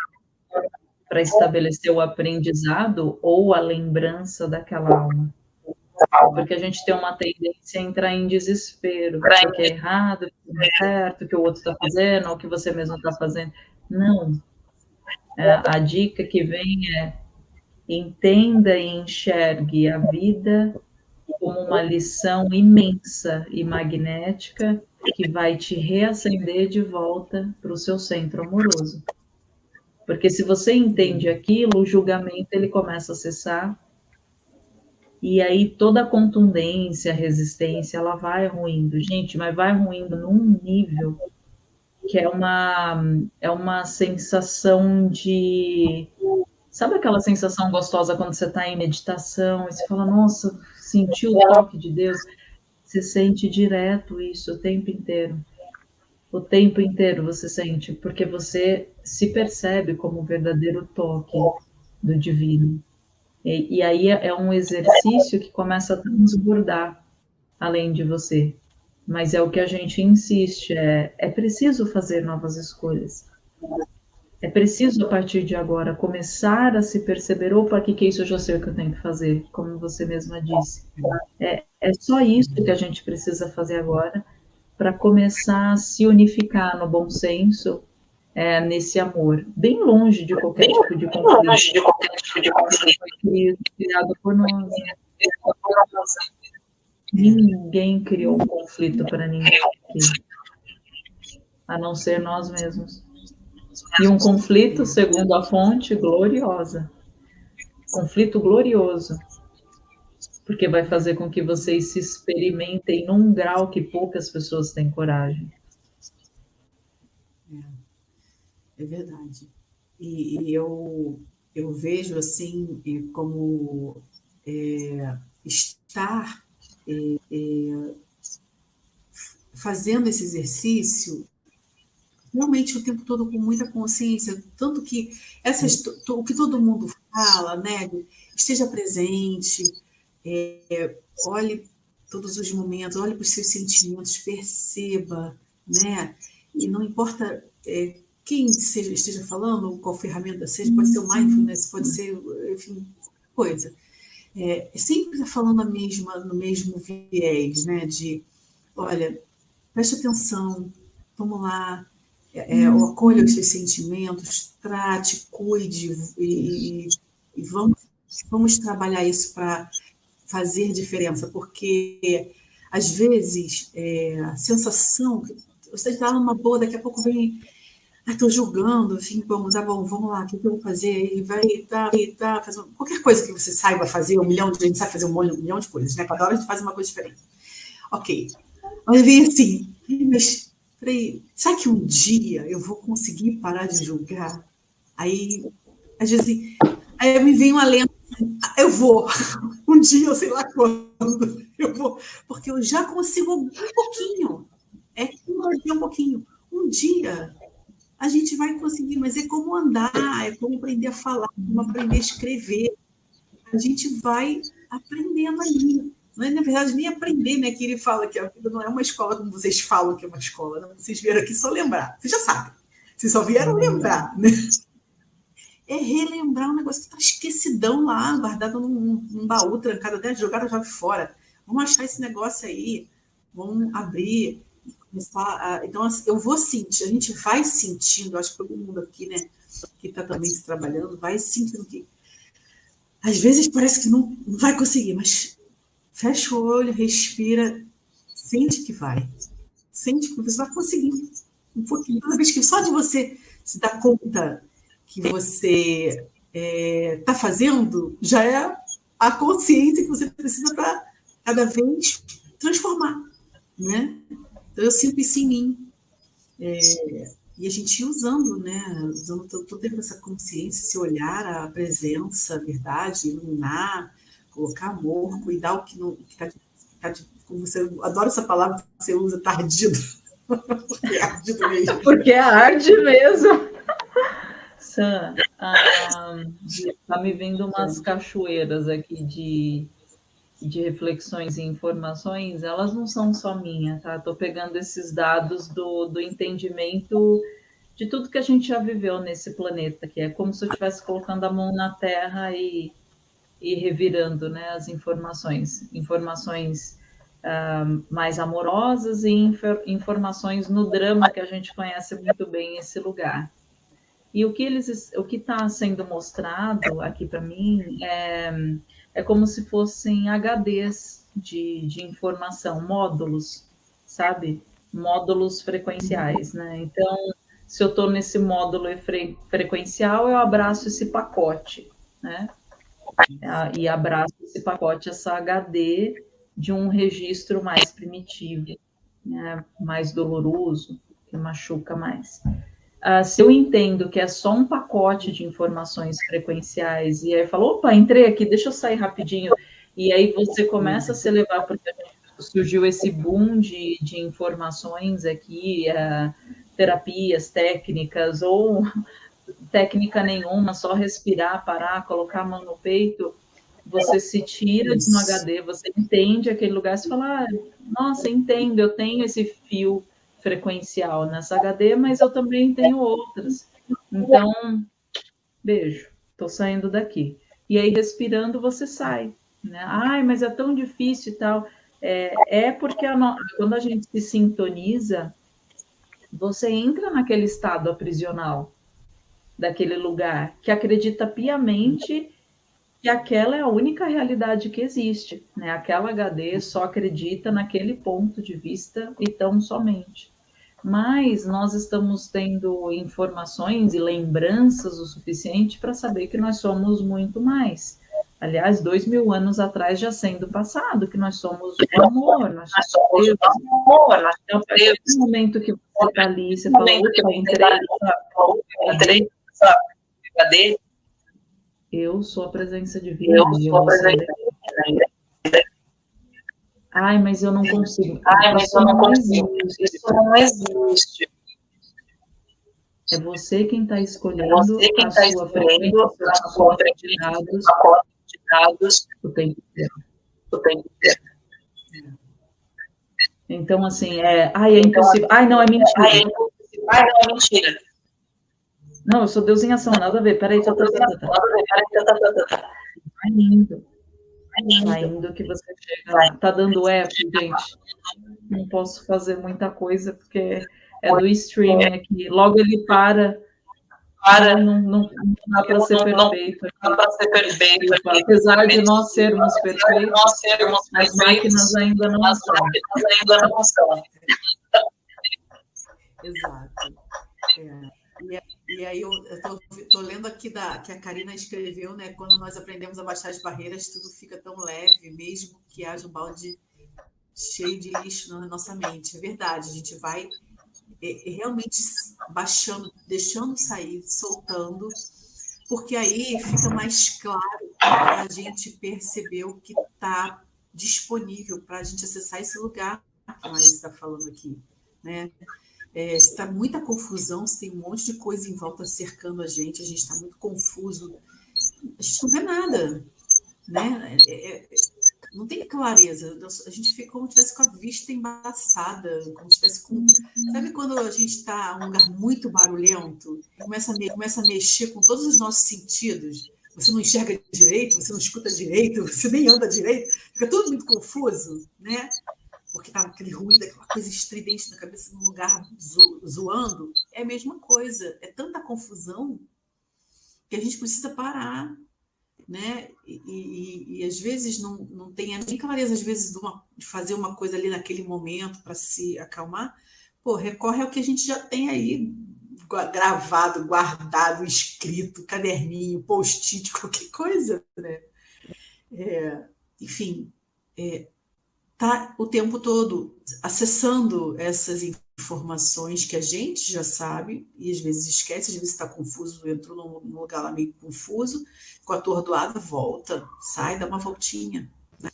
para estabelecer o aprendizado ou a lembrança daquela alma porque a gente tem uma tendência a entrar em desespero, que é errado, que não é certo, que o outro está fazendo, ou que você mesmo está fazendo. Não. É, a dica que vem é entenda e enxergue a vida como uma lição imensa e magnética que vai te reacender de volta para o seu centro amoroso. Porque se você entende aquilo, o julgamento ele começa a cessar e aí toda a contundência, a resistência, ela vai ruindo, gente, mas vai ruindo num nível que é uma é uma sensação de sabe aquela sensação gostosa quando você está em meditação e você fala, nossa, sentiu o toque de Deus? Você sente direto isso o tempo inteiro. O tempo inteiro você sente, porque você se percebe como o verdadeiro toque do divino. E, e aí é, é um exercício que começa a transbordar além de você. Mas é o que a gente insiste, é, é preciso fazer novas escolhas. É preciso, a partir de agora, começar a se perceber, opa, o que, que é isso? Eu já sei o que eu tenho que fazer, como você mesma disse. É, é só isso que a gente precisa fazer agora para começar a se unificar no bom senso é, nesse amor, bem longe de qualquer tipo de conflito. Longe de qualquer tipo de conflito. Criado por nós. Ninguém criou um conflito para ninguém aqui, a não ser nós mesmos. E um conflito, segundo a fonte, gloriosa. Conflito glorioso. Porque vai fazer com que vocês se experimentem num grau que poucas pessoas têm coragem. É verdade. E, e eu, eu vejo assim como é, estar é, é, fazendo esse exercício, realmente o tempo todo com muita consciência, tanto que essas, o que todo mundo fala, né? Esteja presente, é, olhe todos os momentos, olhe para os seus sentimentos, perceba, né? E não importa é, quem seja, esteja falando, qual ferramenta seja, pode ser o mindfulness, pode ser, enfim, coisa. É, sempre está falando a mesma, no mesmo viés, né? De, olha, preste atenção, vamos lá, é, é, acolha os seus sentimentos, trate, cuide e, e vamos, vamos trabalhar isso para fazer diferença, porque às vezes é, a sensação, você está numa boa, daqui a pouco vem, estou julgando, assim, vamos, ah, bom, vamos lá, o que eu vou fazer? E vai, tá, tá, fazer qualquer coisa que você saiba fazer, um milhão de gente sabe fazer um milhão de coisas, né? Cada hora a gente faz uma coisa diferente. Ok. Aí vem assim, mas peraí, será que um dia eu vou conseguir parar de julgar? Aí, às vezes, aí me vem uma lenda, eu vou, um dia, sei lá quando, eu vou, porque eu já consigo um pouquinho, é um pouquinho. Um dia a gente vai conseguir, mas é como andar, é como aprender a falar, como aprender a escrever. A gente vai aprendendo ali não é, na verdade, nem aprender, né? Que ele fala que a vida não é uma escola como vocês falam que é uma escola. Não? Vocês vieram aqui só lembrar. Vocês já sabem. Vocês só vieram lembrar, né? É relembrar um negócio que está esquecidão lá, guardado num, num baú, trancado até jogado a chave fora. Vamos achar esse negócio aí, vamos abrir. Começar a... Então, assim, eu vou sentir, a gente vai sentindo, acho que todo mundo aqui, né, que está também se trabalhando, vai sentindo que às vezes parece que não, não vai conseguir, mas Fecha o olho, respira, sente que vai. Sente que você vai conseguir. Um pouquinho. Toda vez que só de você se dar conta que você está é, tá fazendo, já é a consciência que você precisa para cada vez transformar. Né? Então, eu sinto isso em mim. É, e a gente usando, né? Usando toda essa consciência, esse olhar, a presença, a verdade, iluminar, colocar amor, cuidar o que não está tá, como você adora essa palavra que você usa, tardido. Porque é ardido mesmo. Porque é arde mesmo. Sam, ah, tá me vindo umas cachoeiras aqui de, de reflexões e informações, elas não são só minhas, tá? Estou pegando esses dados do, do entendimento de tudo que a gente já viveu nesse planeta, que é como se eu estivesse colocando a mão na terra e e revirando né, as informações, informações uh, mais amorosas e infor informações no drama que a gente conhece muito bem esse lugar. E o que eles, o que está sendo mostrado aqui para mim é, é como se fossem HDs de, de informação, módulos, sabe? Módulos frequenciais, né? Então, se eu estou nesse módulo fre frequencial, eu abraço esse pacote, né? e abraça esse pacote, essa HD de um registro mais primitivo, né, mais doloroso, que machuca mais. Uh, se eu entendo que é só um pacote de informações frequenciais, e aí falo, opa, entrei aqui, deixa eu sair rapidinho, e aí você começa a se levar, porque surgiu esse boom de, de informações aqui, uh, terapias, técnicas, ou técnica nenhuma, só respirar, parar, colocar a mão no peito, você se tira de um HD, você entende aquele lugar, você fala, ah, nossa, entendo, eu tenho esse fio frequencial nessa HD, mas eu também tenho outras. Então, beijo, estou saindo daqui. E aí, respirando, você sai. Né? Ai, mas é tão difícil e tal. É, é porque a no... quando a gente se sintoniza, você entra naquele estado aprisional daquele lugar, que acredita piamente que aquela é a única realidade que existe, né? Aquela HD só acredita naquele ponto de vista e tão somente. Mas nós estamos tendo informações e lembranças o suficiente para saber que nós somos muito mais. Aliás, dois mil anos atrás já sendo passado, que nós somos o amor, nós somos Deus. amor. Então, a partir do momento que você está ali, você falou, entrei, entrei Cadê? Eu sou a presença divina. Eu sou a presença divina. Ai, mas eu não consigo. Ai, mas eu não consigo. Isso não existe. É você quem está escolhendo, é você quem tá escolhendo a sua de dados, de dados o tempo inteiro. O tempo inteiro. Então, assim, é. Ai, é então, impossível. Ai, não, é mentira. Ai, é impossível. Ai, não, é mentira. Não, eu sou Deus em ação, nada a ver. Peraí, tá, tá, tá, tá. tá. Vai indo. Vai indo que você chega. Tá dando eco, gente. Não posso fazer muita coisa, porque é do streaming aqui. Logo ele para. Para. Não, não, não dá para ser perfeito. Não dá para ser perfeito. Apesar de nós sermos perfeitos, nós sermos as máquinas ainda não as máquinas ainda não são. Exato. É. E, aí eu estou lendo aqui da, que a Karina escreveu, né? Quando nós aprendemos a baixar as barreiras, tudo fica tão leve, mesmo que haja um balde cheio de lixo na nossa mente. É verdade, a gente vai é, é, realmente baixando, deixando sair, soltando, porque aí fica mais claro para a gente perceber o que está disponível para a gente acessar esse lugar que nós está falando aqui, né? É, está muita confusão, tem um monte de coisa em volta cercando a gente, a gente está muito confuso, a gente não vê nada, né? É, é, não tem clareza. A gente fica como se estivesse com a vista embaçada, como se estivesse com. Sabe quando a gente está em um lugar muito barulhento, começa a, começa a mexer com todos os nossos sentidos? Você não enxerga direito, você não escuta direito, você nem anda direito, fica tudo muito confuso, né? Porque tá aquele ruído, aquela coisa estridente na cabeça, num lugar zo zoando. É a mesma coisa. É tanta confusão que a gente precisa parar né? E, e, e, às vezes não, não tem nem clareza, às vezes, de, uma, de fazer uma coisa ali naquele momento para se acalmar, pô, recorre ao que a gente já tem aí gravado, guardado, escrito, caderninho, post-it, qualquer coisa, né? É, enfim, é, tá o tempo todo acessando essas informações que a gente já sabe e às vezes esquece, às vezes está confuso, entrou num lugar lá meio confuso, ficou atordoado, volta, sai, dá uma voltinha. Né?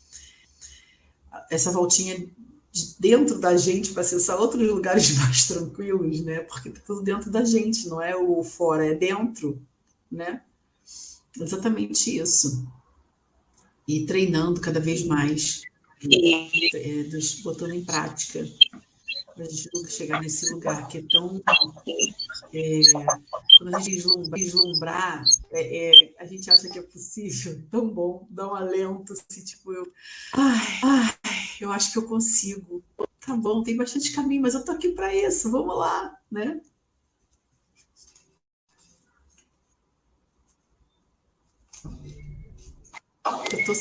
Essa voltinha de dentro da gente para acessar outros lugares mais tranquilos, né? Porque está tudo dentro da gente, não é o fora, é dentro, né? Exatamente isso. E treinando cada vez mais, é, botando em prática para a gente nunca chegar nesse lugar que é tão. É, quando a gente vislumbrar, vislumbrar é, é, a gente acha que é possível, tão bom, dá um alento, assim, tipo, eu. Ai, ai, eu acho que eu consigo. Tá bom, tem bastante caminho, mas eu tô aqui para isso, vamos lá, né? Eu tô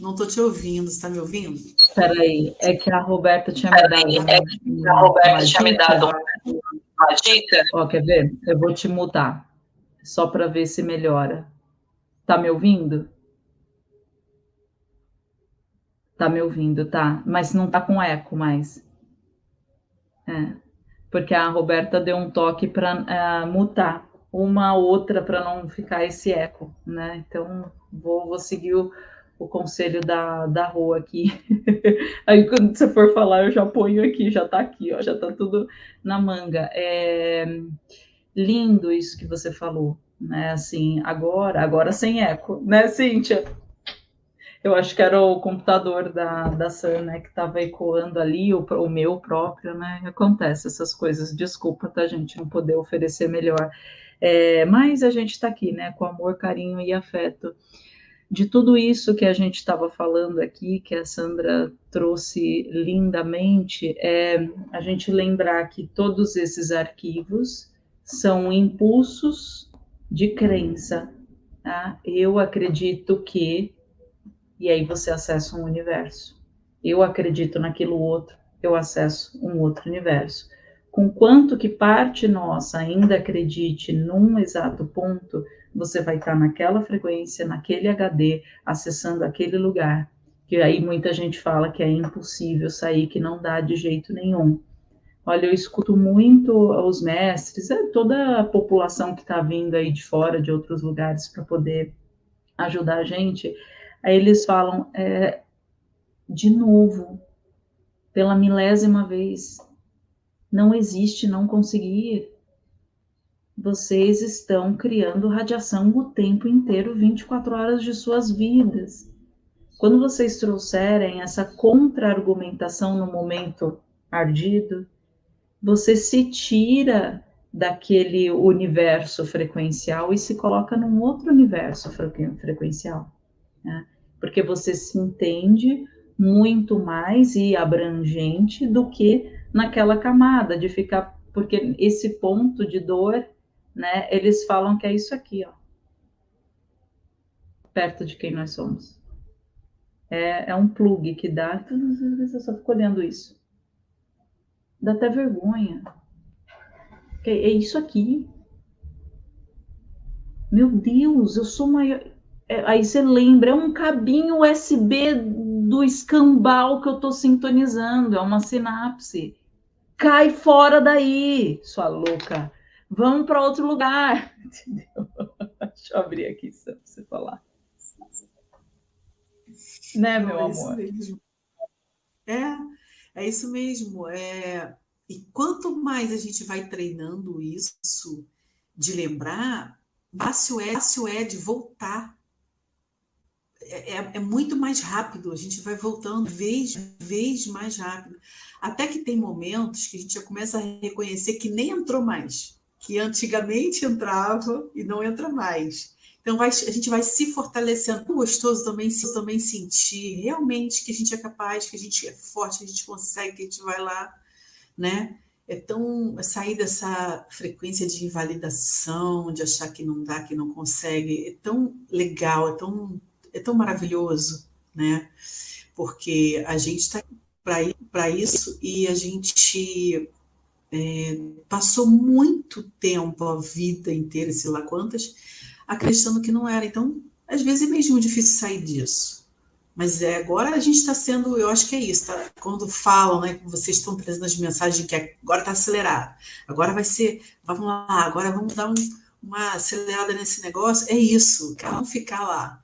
não estou te ouvindo, você está me ouvindo? Espera aí, é que a Roberta tinha me dado. É que a Roberta tinha me dado uma dica. Ó, quer ver? Eu vou te mudar, só para ver se melhora. Tá me ouvindo? Tá me ouvindo, tá? Mas não tá com eco mais. É, porque a Roberta deu um toque para uh, é, mutar uma outra para não ficar esse eco, né? Então vou, vou seguir o o conselho da, da rua aqui. Aí quando você for falar, eu já ponho aqui, já tá aqui, ó, já tá tudo na manga. É lindo isso que você falou, né? Assim, agora, agora sem eco, né, Cíntia? Eu acho que era o computador da, da Sam, né, que estava ecoando ali, o, o meu próprio, né? Acontece essas coisas. Desculpa, tá, gente, não poder oferecer melhor. É, mas a gente está aqui, né, com amor, carinho e afeto de tudo isso que a gente estava falando aqui, que a Sandra trouxe lindamente, é a gente lembrar que todos esses arquivos são impulsos de crença. Tá? Eu acredito que, e aí você acessa um universo. Eu acredito naquilo outro, eu acesso um outro universo. Com quanto que parte nossa ainda acredite num exato ponto, você vai estar naquela frequência, naquele HD, acessando aquele lugar, que aí muita gente fala que é impossível sair, que não dá de jeito nenhum. Olha, eu escuto muito os mestres, é toda a população que está vindo aí de fora, de outros lugares, para poder ajudar a gente. Aí eles falam: é, de novo, pela milésima vez. Não existe não conseguir. Vocês estão criando radiação o tempo inteiro, 24 horas de suas vidas. Quando vocês trouxerem essa contra-argumentação no momento ardido, você se tira daquele universo frequencial e se coloca num outro universo frequencial, né? porque você se entende muito mais e abrangente do que naquela camada de ficar, porque esse ponto de dor, né? Eles falam que é isso aqui, ó, perto de quem nós somos. É, é um plug que dá, eu só fico olhando isso. Dá até vergonha. É isso aqui. Meu Deus, eu sou maior. É, aí você lembra, é um cabinho USB do escambau que eu estou sintonizando, é uma sinapse. Cai fora daí, sua louca. Vamos para outro lugar. Entendeu? Deixa eu abrir aqui para você falar. Né, meu é amor? É, é isso mesmo. É... E quanto mais a gente vai treinando isso, de lembrar, fácil é, fácil é de voltar. É, é, é, muito mais rápido, a gente vai voltando vez, vez mais rápido. Até que tem momentos que a gente já começa a reconhecer que nem entrou mais, que antigamente entrava e não entra mais. Então vai, a gente vai se fortalecendo. É gostoso também, também sentir realmente que a gente é capaz, que a gente é forte, que a gente consegue, que a gente vai lá, né? É tão sair dessa frequência de invalidação, de achar que não dá, que não consegue, é tão legal, é tão, é tão maravilhoso, né? Porque a gente está para isso e a gente é, passou muito tempo, a vida inteira, sei lá quantas, acreditando que não era. Então, às vezes é mesmo difícil sair disso. Mas é, agora a gente está sendo, eu acho que é isso, tá? quando falam, né, vocês estão trazendo as mensagens que agora está acelerado, agora vai ser, vamos lá, agora vamos dar um, uma acelerada nesse negócio, é isso, para não ficar lá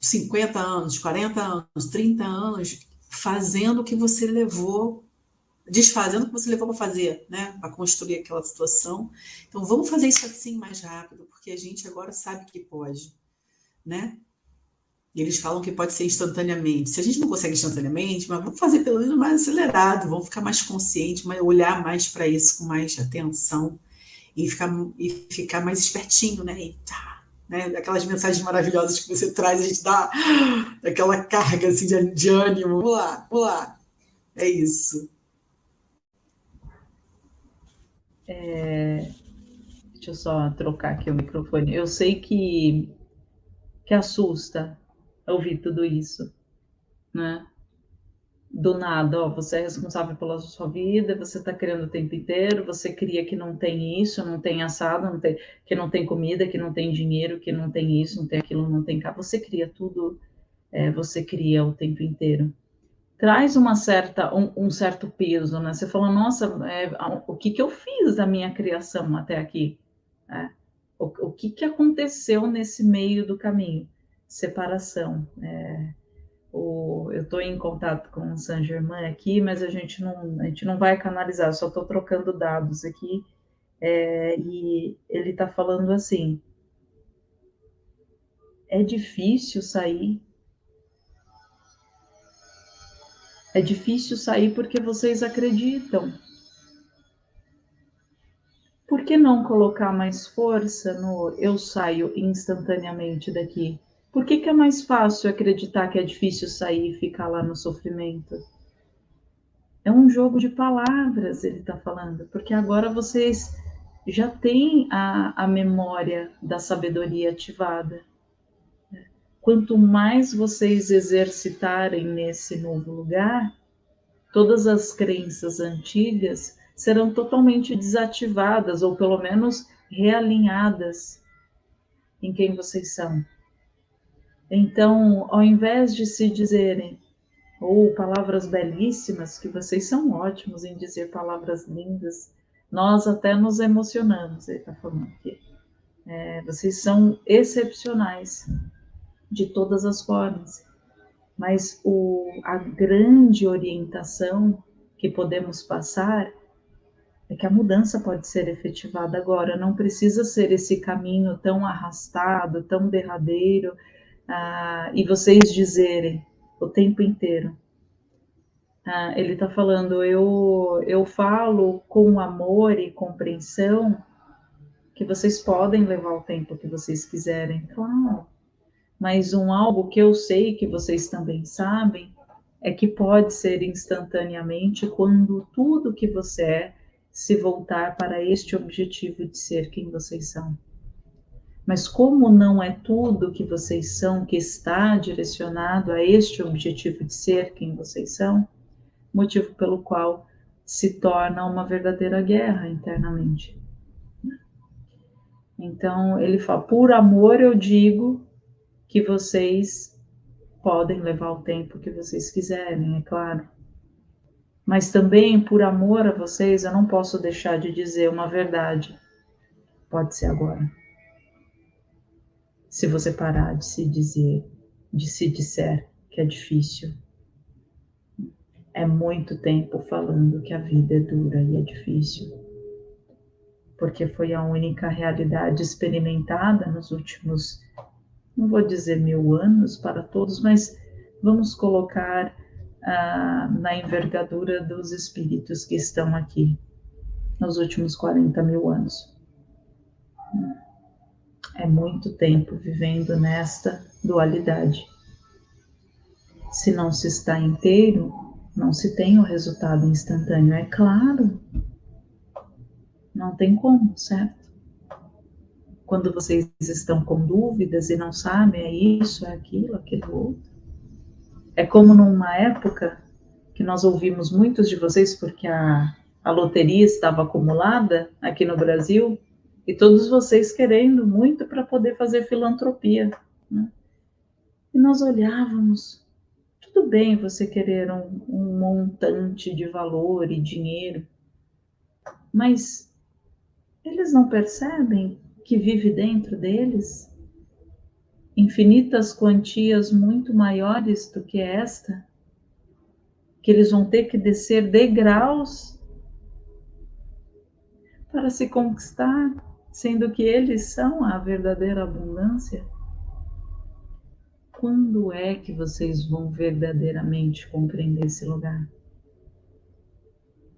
50 anos, 40 anos, 30 anos, fazendo o que você levou, desfazendo o que você levou para fazer, né, para construir aquela situação. Então vamos fazer isso assim mais rápido, porque a gente agora sabe que pode, né? E eles falam que pode ser instantaneamente. Se a gente não consegue instantaneamente, mas vamos fazer pelo menos mais acelerado, vamos ficar mais consciente, olhar mais para isso com mais atenção e ficar, e ficar mais espertinho, né? E tá, né? Aquelas mensagens maravilhosas que você traz, a gente dá aquela carga assim, de, de ânimo. Vamos lá, vamos lá. É isso. É, Deixa eu só trocar aqui o microfone. Eu sei que, que assusta ouvir tudo isso, né? Do nada, ó, você é responsável pela sua vida, você está criando o tempo inteiro, você cria que não tem isso, não tem assado, não tem, que não tem comida, que não tem dinheiro, que não tem isso, não tem aquilo, não tem cá. Você cria tudo, é, você cria o tempo inteiro traz uma certa, um, um, certo peso, né? Você fala, nossa, é, o que, que eu fiz da minha criação até aqui? É. O, o que, que aconteceu nesse meio do caminho? Separação. É, o, eu estou em contato com o Saint Germain aqui, mas a gente não, a gente não vai canalizar, só estou trocando dados aqui. É, e ele está falando assim: é difícil sair. É difícil sair porque vocês acreditam por que não colocar mais força no eu saio instantaneamente daqui? Por que, que é mais fácil acreditar que é difícil sair e ficar lá no sofrimento? É um jogo de palavras, ele está falando, porque agora vocês já têm a, a memória da sabedoria ativada. Quanto mais vocês exercitarem nesse novo lugar, todas as crenças antigas serão totalmente desativadas ou pelo menos realinhadas em quem vocês são. Então, ao invés de se dizerem ou palavras belíssimas, que vocês são ótimos em dizer palavras lindas, nós até nos emocionamos, ele está falando aqui. É, vocês são excepcionais de todas as formas. Mas o, a grande orientação que podemos passar é que a mudança pode ser efetivada agora, não precisa ser esse caminho tão arrastado, tão derradeiro, ah, e vocês dizerem o tempo inteiro. Ah, ele está falando, eu, eu falo com amor e compreensão que vocês podem levar o tempo que vocês quiserem, claro. Mas um algo que eu sei que vocês também sabem é que pode ser instantaneamente quando tudo que você é se voltar para este objetivo de ser quem vocês são. Mas como não é tudo que vocês são que está direcionado a este objetivo de ser quem vocês são, motivo pelo qual se torna uma verdadeira guerra internamente. Então ele fala: por amor eu digo que vocês podem levar o tempo que vocês quiserem, é claro. Mas também por amor a vocês, eu não posso deixar de dizer uma verdade. Pode ser agora. Se você parar de se dizer, de se disser que é difícil, é muito tempo falando que a vida é dura e é difícil, porque foi a única realidade experimentada nos últimos, não vou dizer mil anos para todos, mas vamos colocar ah, na envergadura dos espíritos que estão aqui nos últimos 40 mil anos. É muito tempo vivendo nesta dualidade. Se não se está inteiro, não se tem o resultado instantâneo, é claro. Não tem como, certo? Quando vocês estão com dúvidas e não sabem, é isso, é aquilo, aquilo outro. É como numa época que nós ouvimos muitos de vocês, porque a, a loteria estava acumulada aqui no Brasil, e todos vocês querendo muito para poder fazer filantropia. Né? E nós olhávamos tudo bem você querer um, um montante de valor e dinheiro, mas eles não percebem que vive dentro deles infinitas quantias muito maiores do que esta, que eles vão ter que descer degraus para se conquistar, sendo que eles são a verdadeira abundância quando é que vocês vão verdadeiramente compreender esse lugar?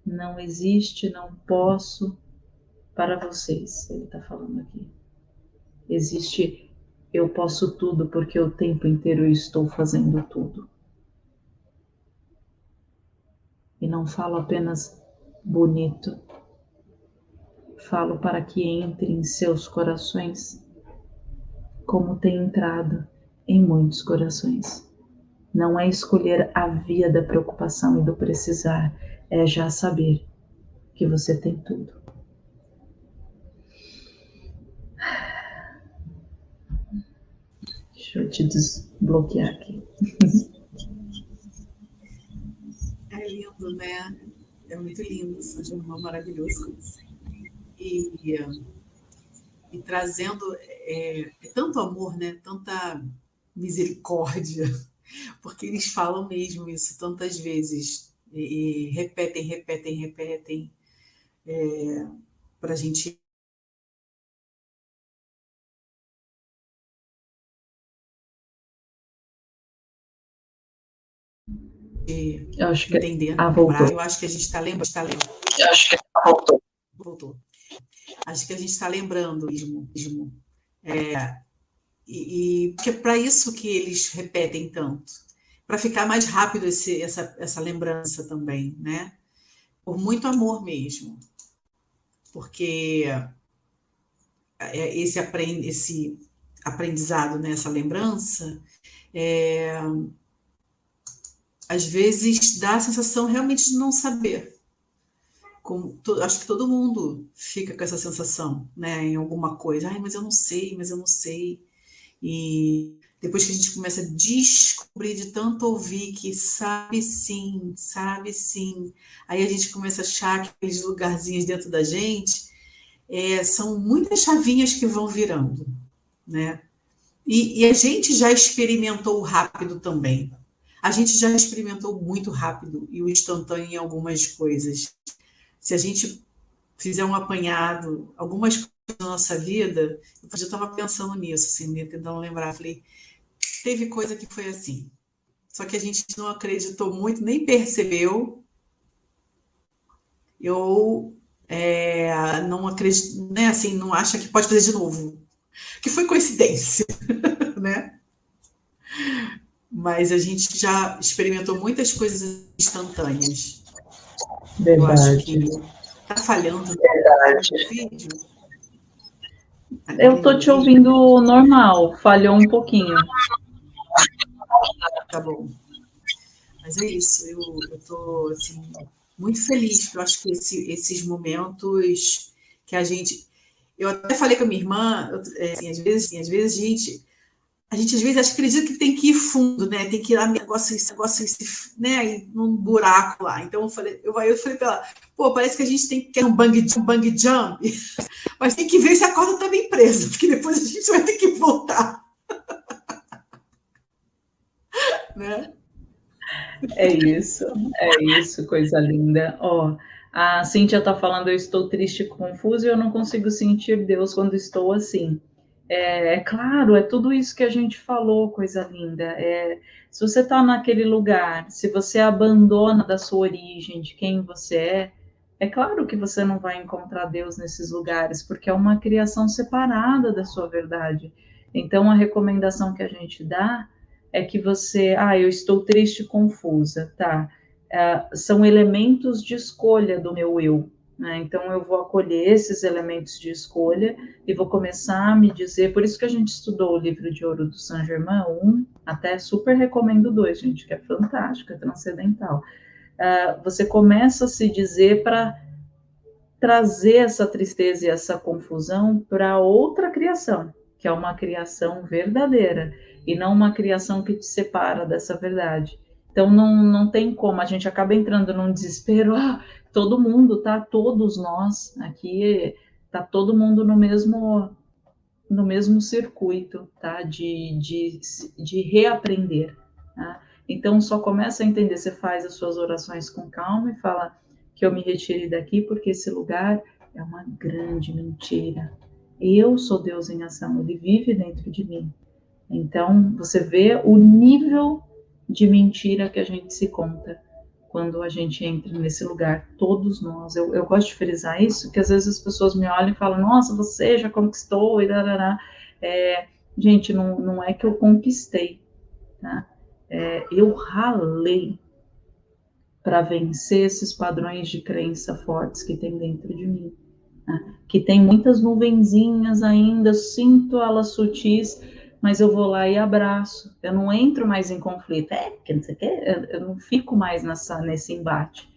Não existe, não posso para vocês, ele está falando aqui. Existe eu posso tudo porque o tempo inteiro eu estou fazendo tudo. E não falo apenas bonito, falo para que entre em seus corações como tem entrado em muitos corações. Não é escolher a via da preocupação e do precisar, é já saber que você tem tudo. Deixa eu te desbloquear aqui. É lindo, né? É muito lindo, São Germão maravilhoso. E, e trazendo é, é tanto amor, né? Tanta misericórdia, porque eles falam mesmo isso tantas vezes, e, e repetem, repetem, repetem, é, para a gente eu acho que entender. Ah, voltou. Eu acho que a gente está lembrando. Tá lembrando. Eu acho que voltou. Voltou. Acho que a gente está lembrando mesmo. mesmo. É, e, e porque é para isso que eles repetem tanto, para ficar mais rápido esse, essa, essa lembrança também, né? Por muito amor mesmo, porque é, esse, aprend, esse aprendizado, né, essa lembrança, é, às vezes dá a sensação realmente de não saber. Como, acho que todo mundo fica com essa sensação, né, em alguma coisa. Ai, mas eu não sei, mas eu não sei. E depois que a gente começa a descobrir de tanto ouvir que sabe sim, sabe sim, aí a gente começa a achar aqueles lugarzinhos dentro da gente, é, são muitas chavinhas que vão virando, né? E, e, a gente já experimentou rápido também. A gente já experimentou muito rápido e o instantâneo em algumas coisas. Se a gente fizer um apanhado, algumas coisas da nossa vida, eu já estava pensando nisso, assim, tentando lembrar, falei, teve coisa que foi assim, só que a gente não acreditou muito, nem percebeu, eu é, não acredito, né, assim, não acha que pode fazer de novo, que foi coincidência, né? Mas a gente já experimentou muitas coisas instantâneas. Verdade. Eu acho que tá falhando Verdade. no vídeo. Eu tô te ouvindo normal, falhou um pouquinho. Tá bom. Mas é isso, eu, tô assim, muito feliz, porque eu acho que esse, esses momentos que a gente. Eu até falei com a minha irmã, é, assim, às vezes, assim, às vezes a gente a gente às vezes acredita que tem que ir fundo, né? Tem que ir lá negócio, esse negócio, esse, né? num buraco lá. Então eu falei, eu, eu falei para ela, pô, parece que a gente tem que ter um bang, um bang jump, mas tem que ver se a corda está bem presa, porque depois a gente vai ter que voltar. né? É isso, é isso, coisa linda. Ó, a Cíntia está falando, eu estou triste, confusa e eu não consigo sentir Deus quando estou assim. É, é, claro, é tudo isso que a gente falou, coisa linda. É, se você está naquele lugar, se você abandona da sua origem, de quem você é, é claro que você não vai encontrar Deus nesses lugares, porque é uma criação separada da sua verdade. Então, a recomendação que a gente dá é que você, ah, eu estou triste, confusa, tá? É, são elementos de escolha do meu eu. Né? Então, eu vou acolher esses elementos de escolha e vou começar a me dizer. Por isso que a gente estudou o livro de ouro do Saint Germain, um, até super recomendo dois, gente, que é fantástico, é transcendental. Uh, você começa a se dizer para trazer essa tristeza e essa confusão para outra criação, que é uma criação verdadeira e não uma criação que te separa dessa verdade. Então não, não tem como, a gente acaba entrando num desespero, ah, todo mundo, tá? Todos nós aqui, tá todo mundo no mesmo no mesmo circuito, tá? De, de, de reaprender, tá? Então só começa a entender, você faz as suas orações com calma e fala que eu me retire daqui porque esse lugar é uma grande mentira. Eu sou Deus em ação, ele vive dentro de mim. Então você vê o nível de mentira que a gente se conta quando a gente entra nesse lugar, todos nós. Eu, eu gosto de frisar isso, que às vezes as pessoas me olham e falam, nossa, você já conquistou, e darará. É, gente, não, não é que eu conquistei, tá? É, eu ralei para vencer esses padrões de crença fortes que tem dentro de mim. Né? Que tem muitas nuvenzinhas ainda, sinto elas sutis, mas eu vou lá e abraço. Eu não entro mais em conflito. É, porque não sei o quê, eu, não fico mais nessa, nesse embate.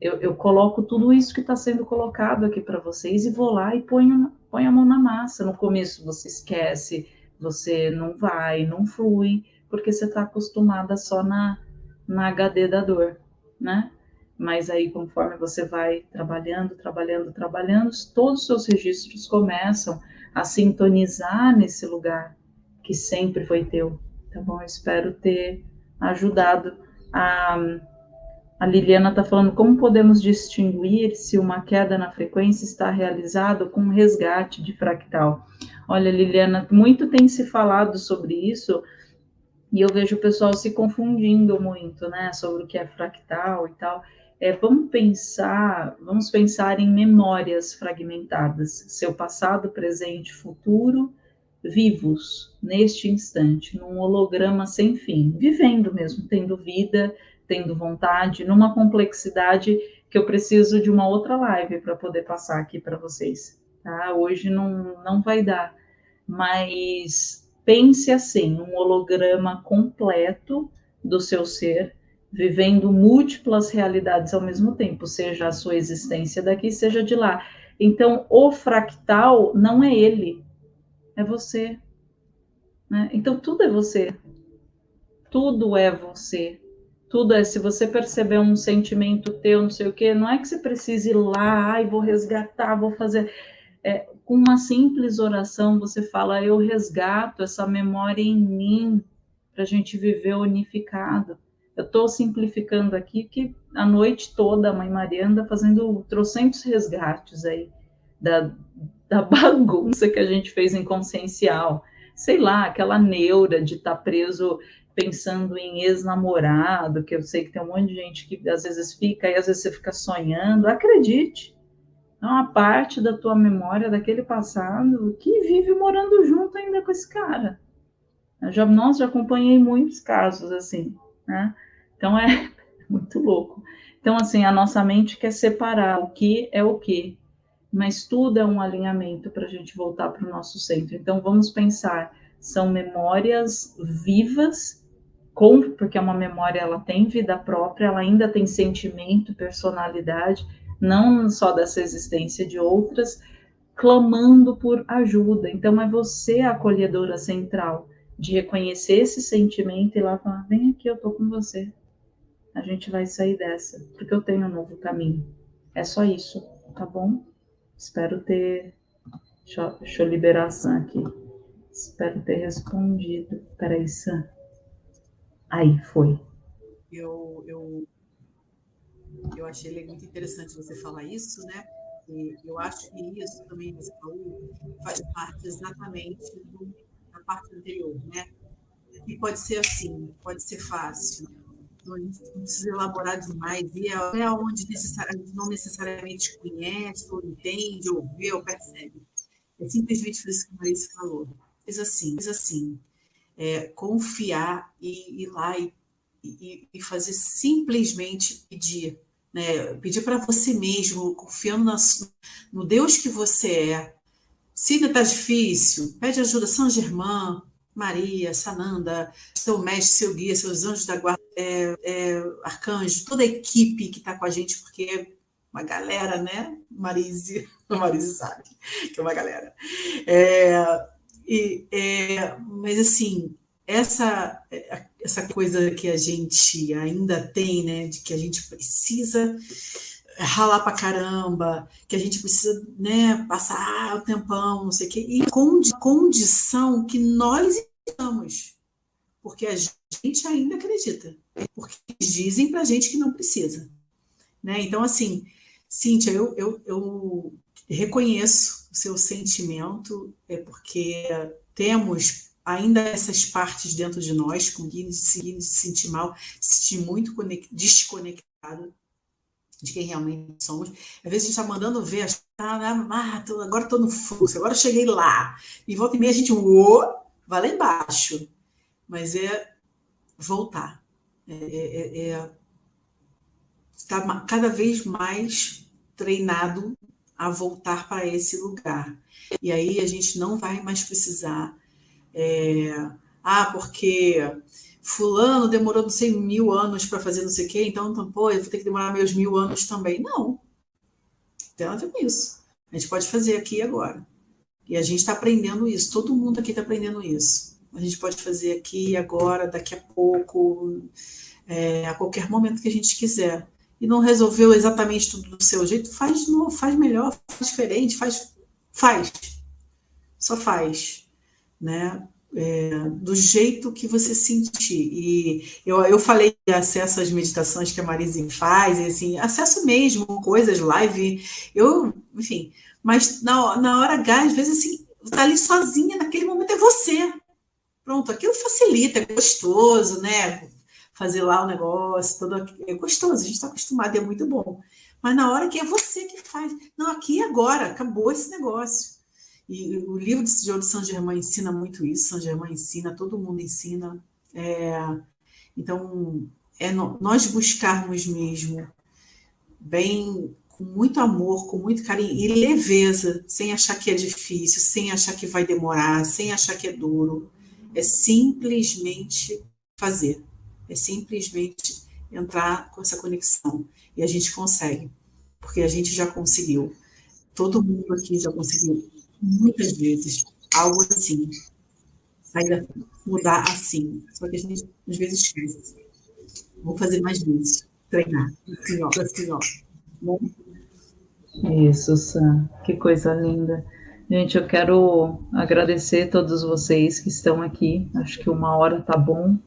Eu, eu coloco tudo isso que está sendo colocado aqui para vocês e vou lá e ponho, ponho a mão na massa. No começo você esquece, você não vai, não flui, porque você está acostumada só na, na HD da dor, né? Mas aí, conforme você vai trabalhando, trabalhando, trabalhando, todos os seus registros começam a sintonizar nesse lugar que sempre foi teu. Tá bom? Eu espero ter ajudado. A, a Liliana está falando como podemos distinguir se uma queda na frequência está realizada com resgate de fractal. Olha, Liliana, muito tem se falado sobre isso e eu vejo o pessoal se confundindo muito, né, sobre o que é fractal e tal. É, vamos pensar, vamos pensar em memórias fragmentadas, seu passado, presente, futuro vivos neste instante, num holograma sem fim, vivendo mesmo, tendo vida, tendo vontade, numa complexidade que eu preciso de uma outra live para poder passar aqui para vocês. Tá? Hoje não, não vai dar, mas pense assim, um holograma completo do seu ser, vivendo múltiplas realidades ao mesmo tempo, seja a sua existência daqui, seja de lá. Então, o fractal não é ele, é você. Né? Então tudo é você. Tudo é você. Tudo é, se você perceber um sentimento teu, não sei o quê, não é que você precise ir lá, ai, vou resgatar, vou fazer. É, com uma simples oração, você fala, eu resgato essa memória em mim, para a gente viver unificado. Eu estou simplificando aqui que a noite toda a Mãe Maria anda fazendo trocentos resgates aí da, da bagunça que a gente fez em consciencial. Sei lá, aquela neura de estar tá preso pensando em ex-namorado, que eu sei que tem um monte de gente que às vezes fica e às vezes você fica sonhando. Acredite, é uma parte da tua memória daquele passado que vive morando junto ainda com esse cara. Eu já, nossa, já acompanhei muitos casos assim, né? Então é muito louco. Então, assim, a nossa mente quer separar o que é o que, mas tudo é um alinhamento para a gente voltar para o nosso centro. Então, vamos pensar, são memórias vivas, com, porque uma memória ela tem vida própria, ela ainda tem sentimento, personalidade, não só dessa existência de outras, clamando por ajuda. Então, é você a acolhedora central de reconhecer esse sentimento e lá falar: vem aqui, eu tô com você. A gente vai sair dessa, porque eu tenho um novo caminho. É só isso, tá bom? Espero ter. Deixa, eu, deixa eu liberar a Sam aqui. Espero ter respondido. Peraí, Sam. Aí, foi. Eu, eu, eu achei muito interessante você falar isso, né? E eu acho que isso também, você falou, faz parte exatamente do parte anterior, né? E pode ser assim, pode ser fácil. Não precisa elaborar demais, e é, é onde necessariamente, não necessariamente conhece, ou entende, ou vê, ou percebe. É simplesmente isso que a Marisa falou. Assim, fez assim. É, confiar e ir lá e, e, e fazer simplesmente pedir. Né? Pedir para você mesmo, confiando na, no Deus que você é, se está difícil, pede ajuda São Germán, Maria, Sananda, seu mestre, seu guia, seus anjos da guarda, é, é, arcanjo, toda a equipe que está com a gente, porque é uma galera, né? Marise, Marise sabe que é uma galera. É, e, é, mas assim, essa, essa coisa que a gente ainda tem, né? De que a gente precisa ralar pra caramba, que a gente precisa né, passar o tempão, não sei o quê, e condi condição que nós estamos, porque a gente ainda acredita, porque dizem pra gente que não precisa. Né? Então, assim, Cíntia, eu, eu, eu reconheço o seu sentimento, é porque temos ainda essas partes dentro de nós, com que se sentir mal, se sentir muito desconectado, de quem realmente somos. Às vezes a gente está mandando ver, ah, ah, tô, agora estou no fluxo, agora cheguei lá. E volta e meia a gente, oh, vai lá embaixo. Mas é voltar. É, é, é, é tá cada vez mais treinado a voltar para esse lugar. E aí a gente não vai mais precisar. É, ah, porque fulano demorou não sei mil anos para fazer não sei o quê, então, então, pô, eu vou ter que demorar meus mil anos também. Não. Tem nada a ver com isso. A gente pode fazer aqui e agora. E a gente está aprendendo isso. Todo mundo aqui está aprendendo isso. A gente pode fazer aqui agora, daqui a pouco, é, a qualquer momento que a gente quiser. E não resolveu exatamente tudo do seu jeito, faz novo, faz melhor, faz diferente, faz, faz. Só faz. Né? é, do jeito que você sentir. E eu, eu falei acesso às meditações que a Marise faz, e assim, acesso mesmo, coisas, live, eu, enfim, mas na, na hora H, às vezes, assim, tá ali sozinha, naquele momento é você. Pronto, aquilo facilita, é gostoso, né? Fazer lá o negócio, todo é gostoso, a gente está acostumado, é muito bom. Mas na hora que é você que faz. Não, aqui agora, acabou esse negócio. E o livro de João de São Germain ensina muito isso, São Germain ensina, todo mundo ensina. É, então, é nós buscarmos mesmo bem, com muito amor, com muito carinho e leveza, sem achar que é difícil, sem achar que vai demorar, sem achar que é duro. É simplesmente fazer, é simplesmente entrar com essa conexão. E a gente consegue, porque a gente já conseguiu. Todo mundo aqui já conseguiu muitas vezes algo assim. Sair mudar assim. Só que a gente às vezes esquece. Vou fazer mais vezes. Treinar. Assim, ó, assim, ó. Bom? Isso, Sam. Que coisa linda. Gente, eu quero agradecer a todos vocês que estão aqui. Acho que uma hora tá bom,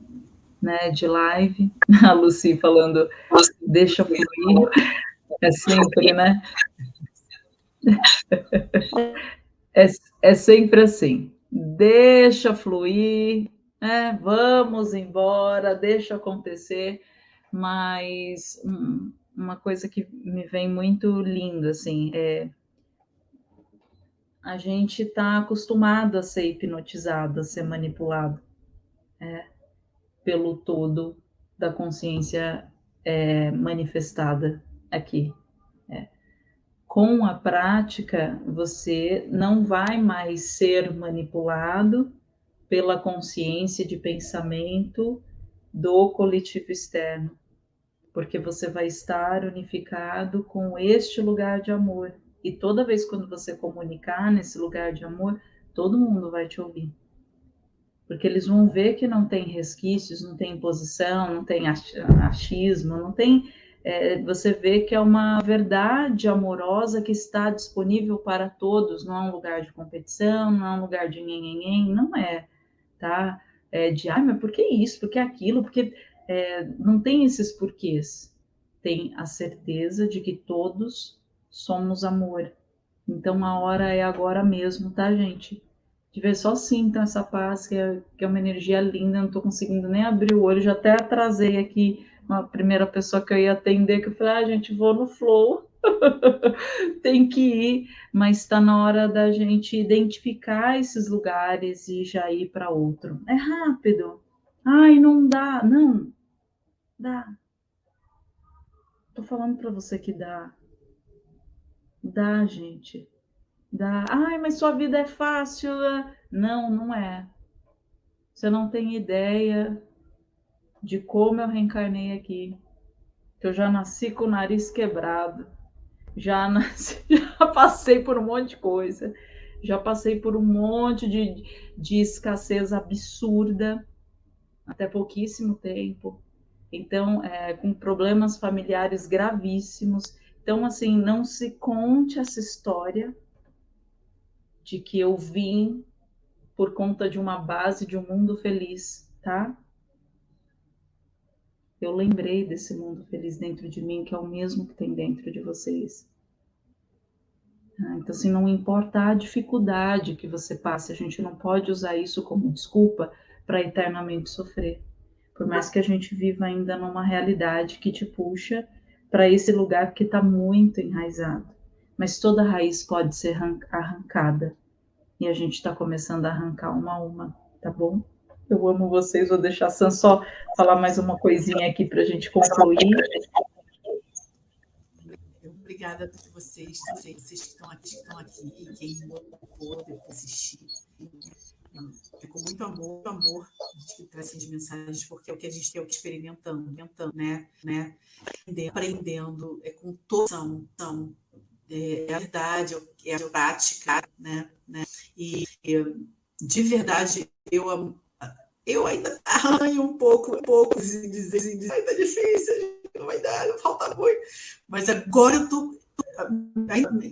né, de live. A Lucy falando, deixa fluir. É sempre, né? É, é sempre assim. Deixa fluir, né? vamos embora, deixa acontecer. Mas hum, uma coisa que me vem muito linda, assim, é a gente está acostumado a ser hipnotizado, a ser manipulado é, pelo todo da consciência é, manifestada aqui. É. Com a prática, você não vai mais ser manipulado pela consciência de pensamento do coletivo externo, porque você vai estar unificado com este lugar de amor e toda vez quando você comunicar nesse lugar de amor, todo mundo vai te ouvir. Porque eles vão ver que não tem resquícios, não tem imposição, não tem achismo, não tem. É, você vê que é uma verdade amorosa que está disponível para todos, não é um lugar de competição, não é um lugar de nhenhenhen, não é, tá? É de, ah, mas por que isso, por que aquilo, porque é, não tem esses porquês. Tem a certeza de que todos somos amor. Então a hora é agora mesmo, tá, gente? De ver só sintam essa paz, que é, que é uma energia linda, não tô conseguindo nem abrir o olho, já até atrasei aqui uma primeira pessoa que eu ia atender, que eu falei, ah, gente, vou no flow, tem que ir, mas está na hora da gente identificar esses lugares e já ir para outro. É rápido. Ai, não dá. Não, dá. Tô falando para você que dá. Dá, gente. Dá. Ai, mas sua vida é fácil. Não, não é. Você não tem ideia de como eu reencarnei aqui. Eu já nasci com o nariz quebrado. Já, nasci, já passei por um monte de coisa. Já passei por um monte de, de escassez absurda. Até pouquíssimo tempo. Então, é, com problemas familiares gravíssimos então, assim, não se conte essa história de que eu vim por conta de uma base de um mundo feliz, tá? Eu lembrei desse mundo feliz dentro de mim, que é o mesmo que tem dentro de vocês. Ah, então, assim, não importa a dificuldade que você passe, a gente não pode usar isso como desculpa para eternamente sofrer. Por mais que a gente viva ainda numa realidade que te puxa para esse lugar que está muito enraizado. Mas toda raiz pode ser arrancada. E a gente está começando a arrancar uma a uma, tá bom? Eu amo vocês, vou deixar a Sam só falar mais uma coisinha aqui para a gente concluir. Obrigada a vocês, vocês que estão aqui, estão aqui, quem pôde assistir. É com muito amor, amor a gente traz essas mensagens, porque é o que a gente tem, é que experimentando, experimentando né? né? Aprendendo é, com toda são, é, a verdade, é a prática, né? né? E, e de verdade, eu, eu ainda arranho um pouco, um pouco, de dizer, assim, dizer ainda é difícil, não vai dar, falta muito. Mas agora eu estou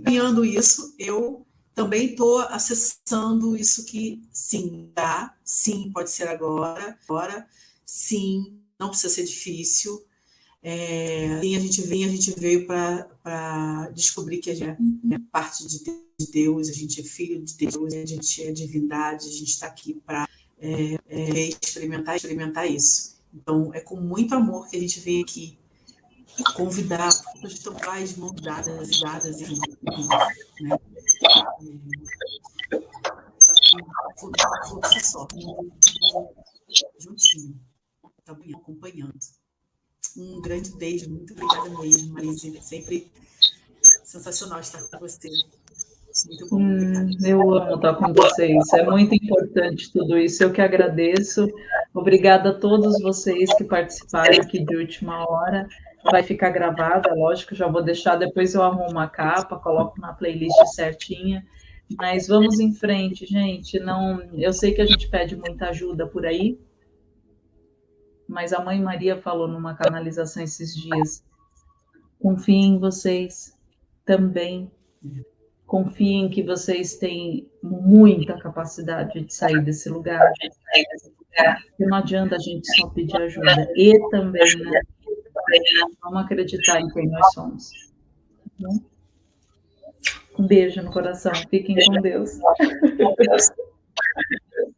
ganhando isso, eu também estou acessando isso que sim, dá, sim, pode ser agora, agora, sim, não precisa ser difícil. É, sim, a gente vem, a gente veio para descobrir que a gente é parte de Deus, a gente é filho de Deus, a gente é divindade, a gente está aqui para é, é, experimentar, experimentar isso. Então, é com muito amor que a gente vem aqui convidar, porque estão lá as mãos dadas, dadas e né? Fluxo só, juntinho, também acompanhando. Um grande beijo, muito obrigada mesmo, Marise. Sempre sensacional estar com você. Muito bom, hum, eu amo estar com vocês. É muito importante tudo isso. Eu que agradeço. Obrigada a todos vocês que participaram aqui de última hora vai ficar gravada, lógico, já vou deixar, depois eu arrumo a capa, coloco na playlist certinha. Mas vamos em frente, gente. Não, eu sei que a gente pede muita ajuda por aí, mas a mãe Maria falou numa canalização esses dias. Confiem em vocês também. Confiem que vocês têm muita capacidade de sair desse lugar. Não adianta a gente só pedir ajuda. E também, né? Vamos acreditar em quem nós somos. Um beijo no coração. Fiquem com Deus.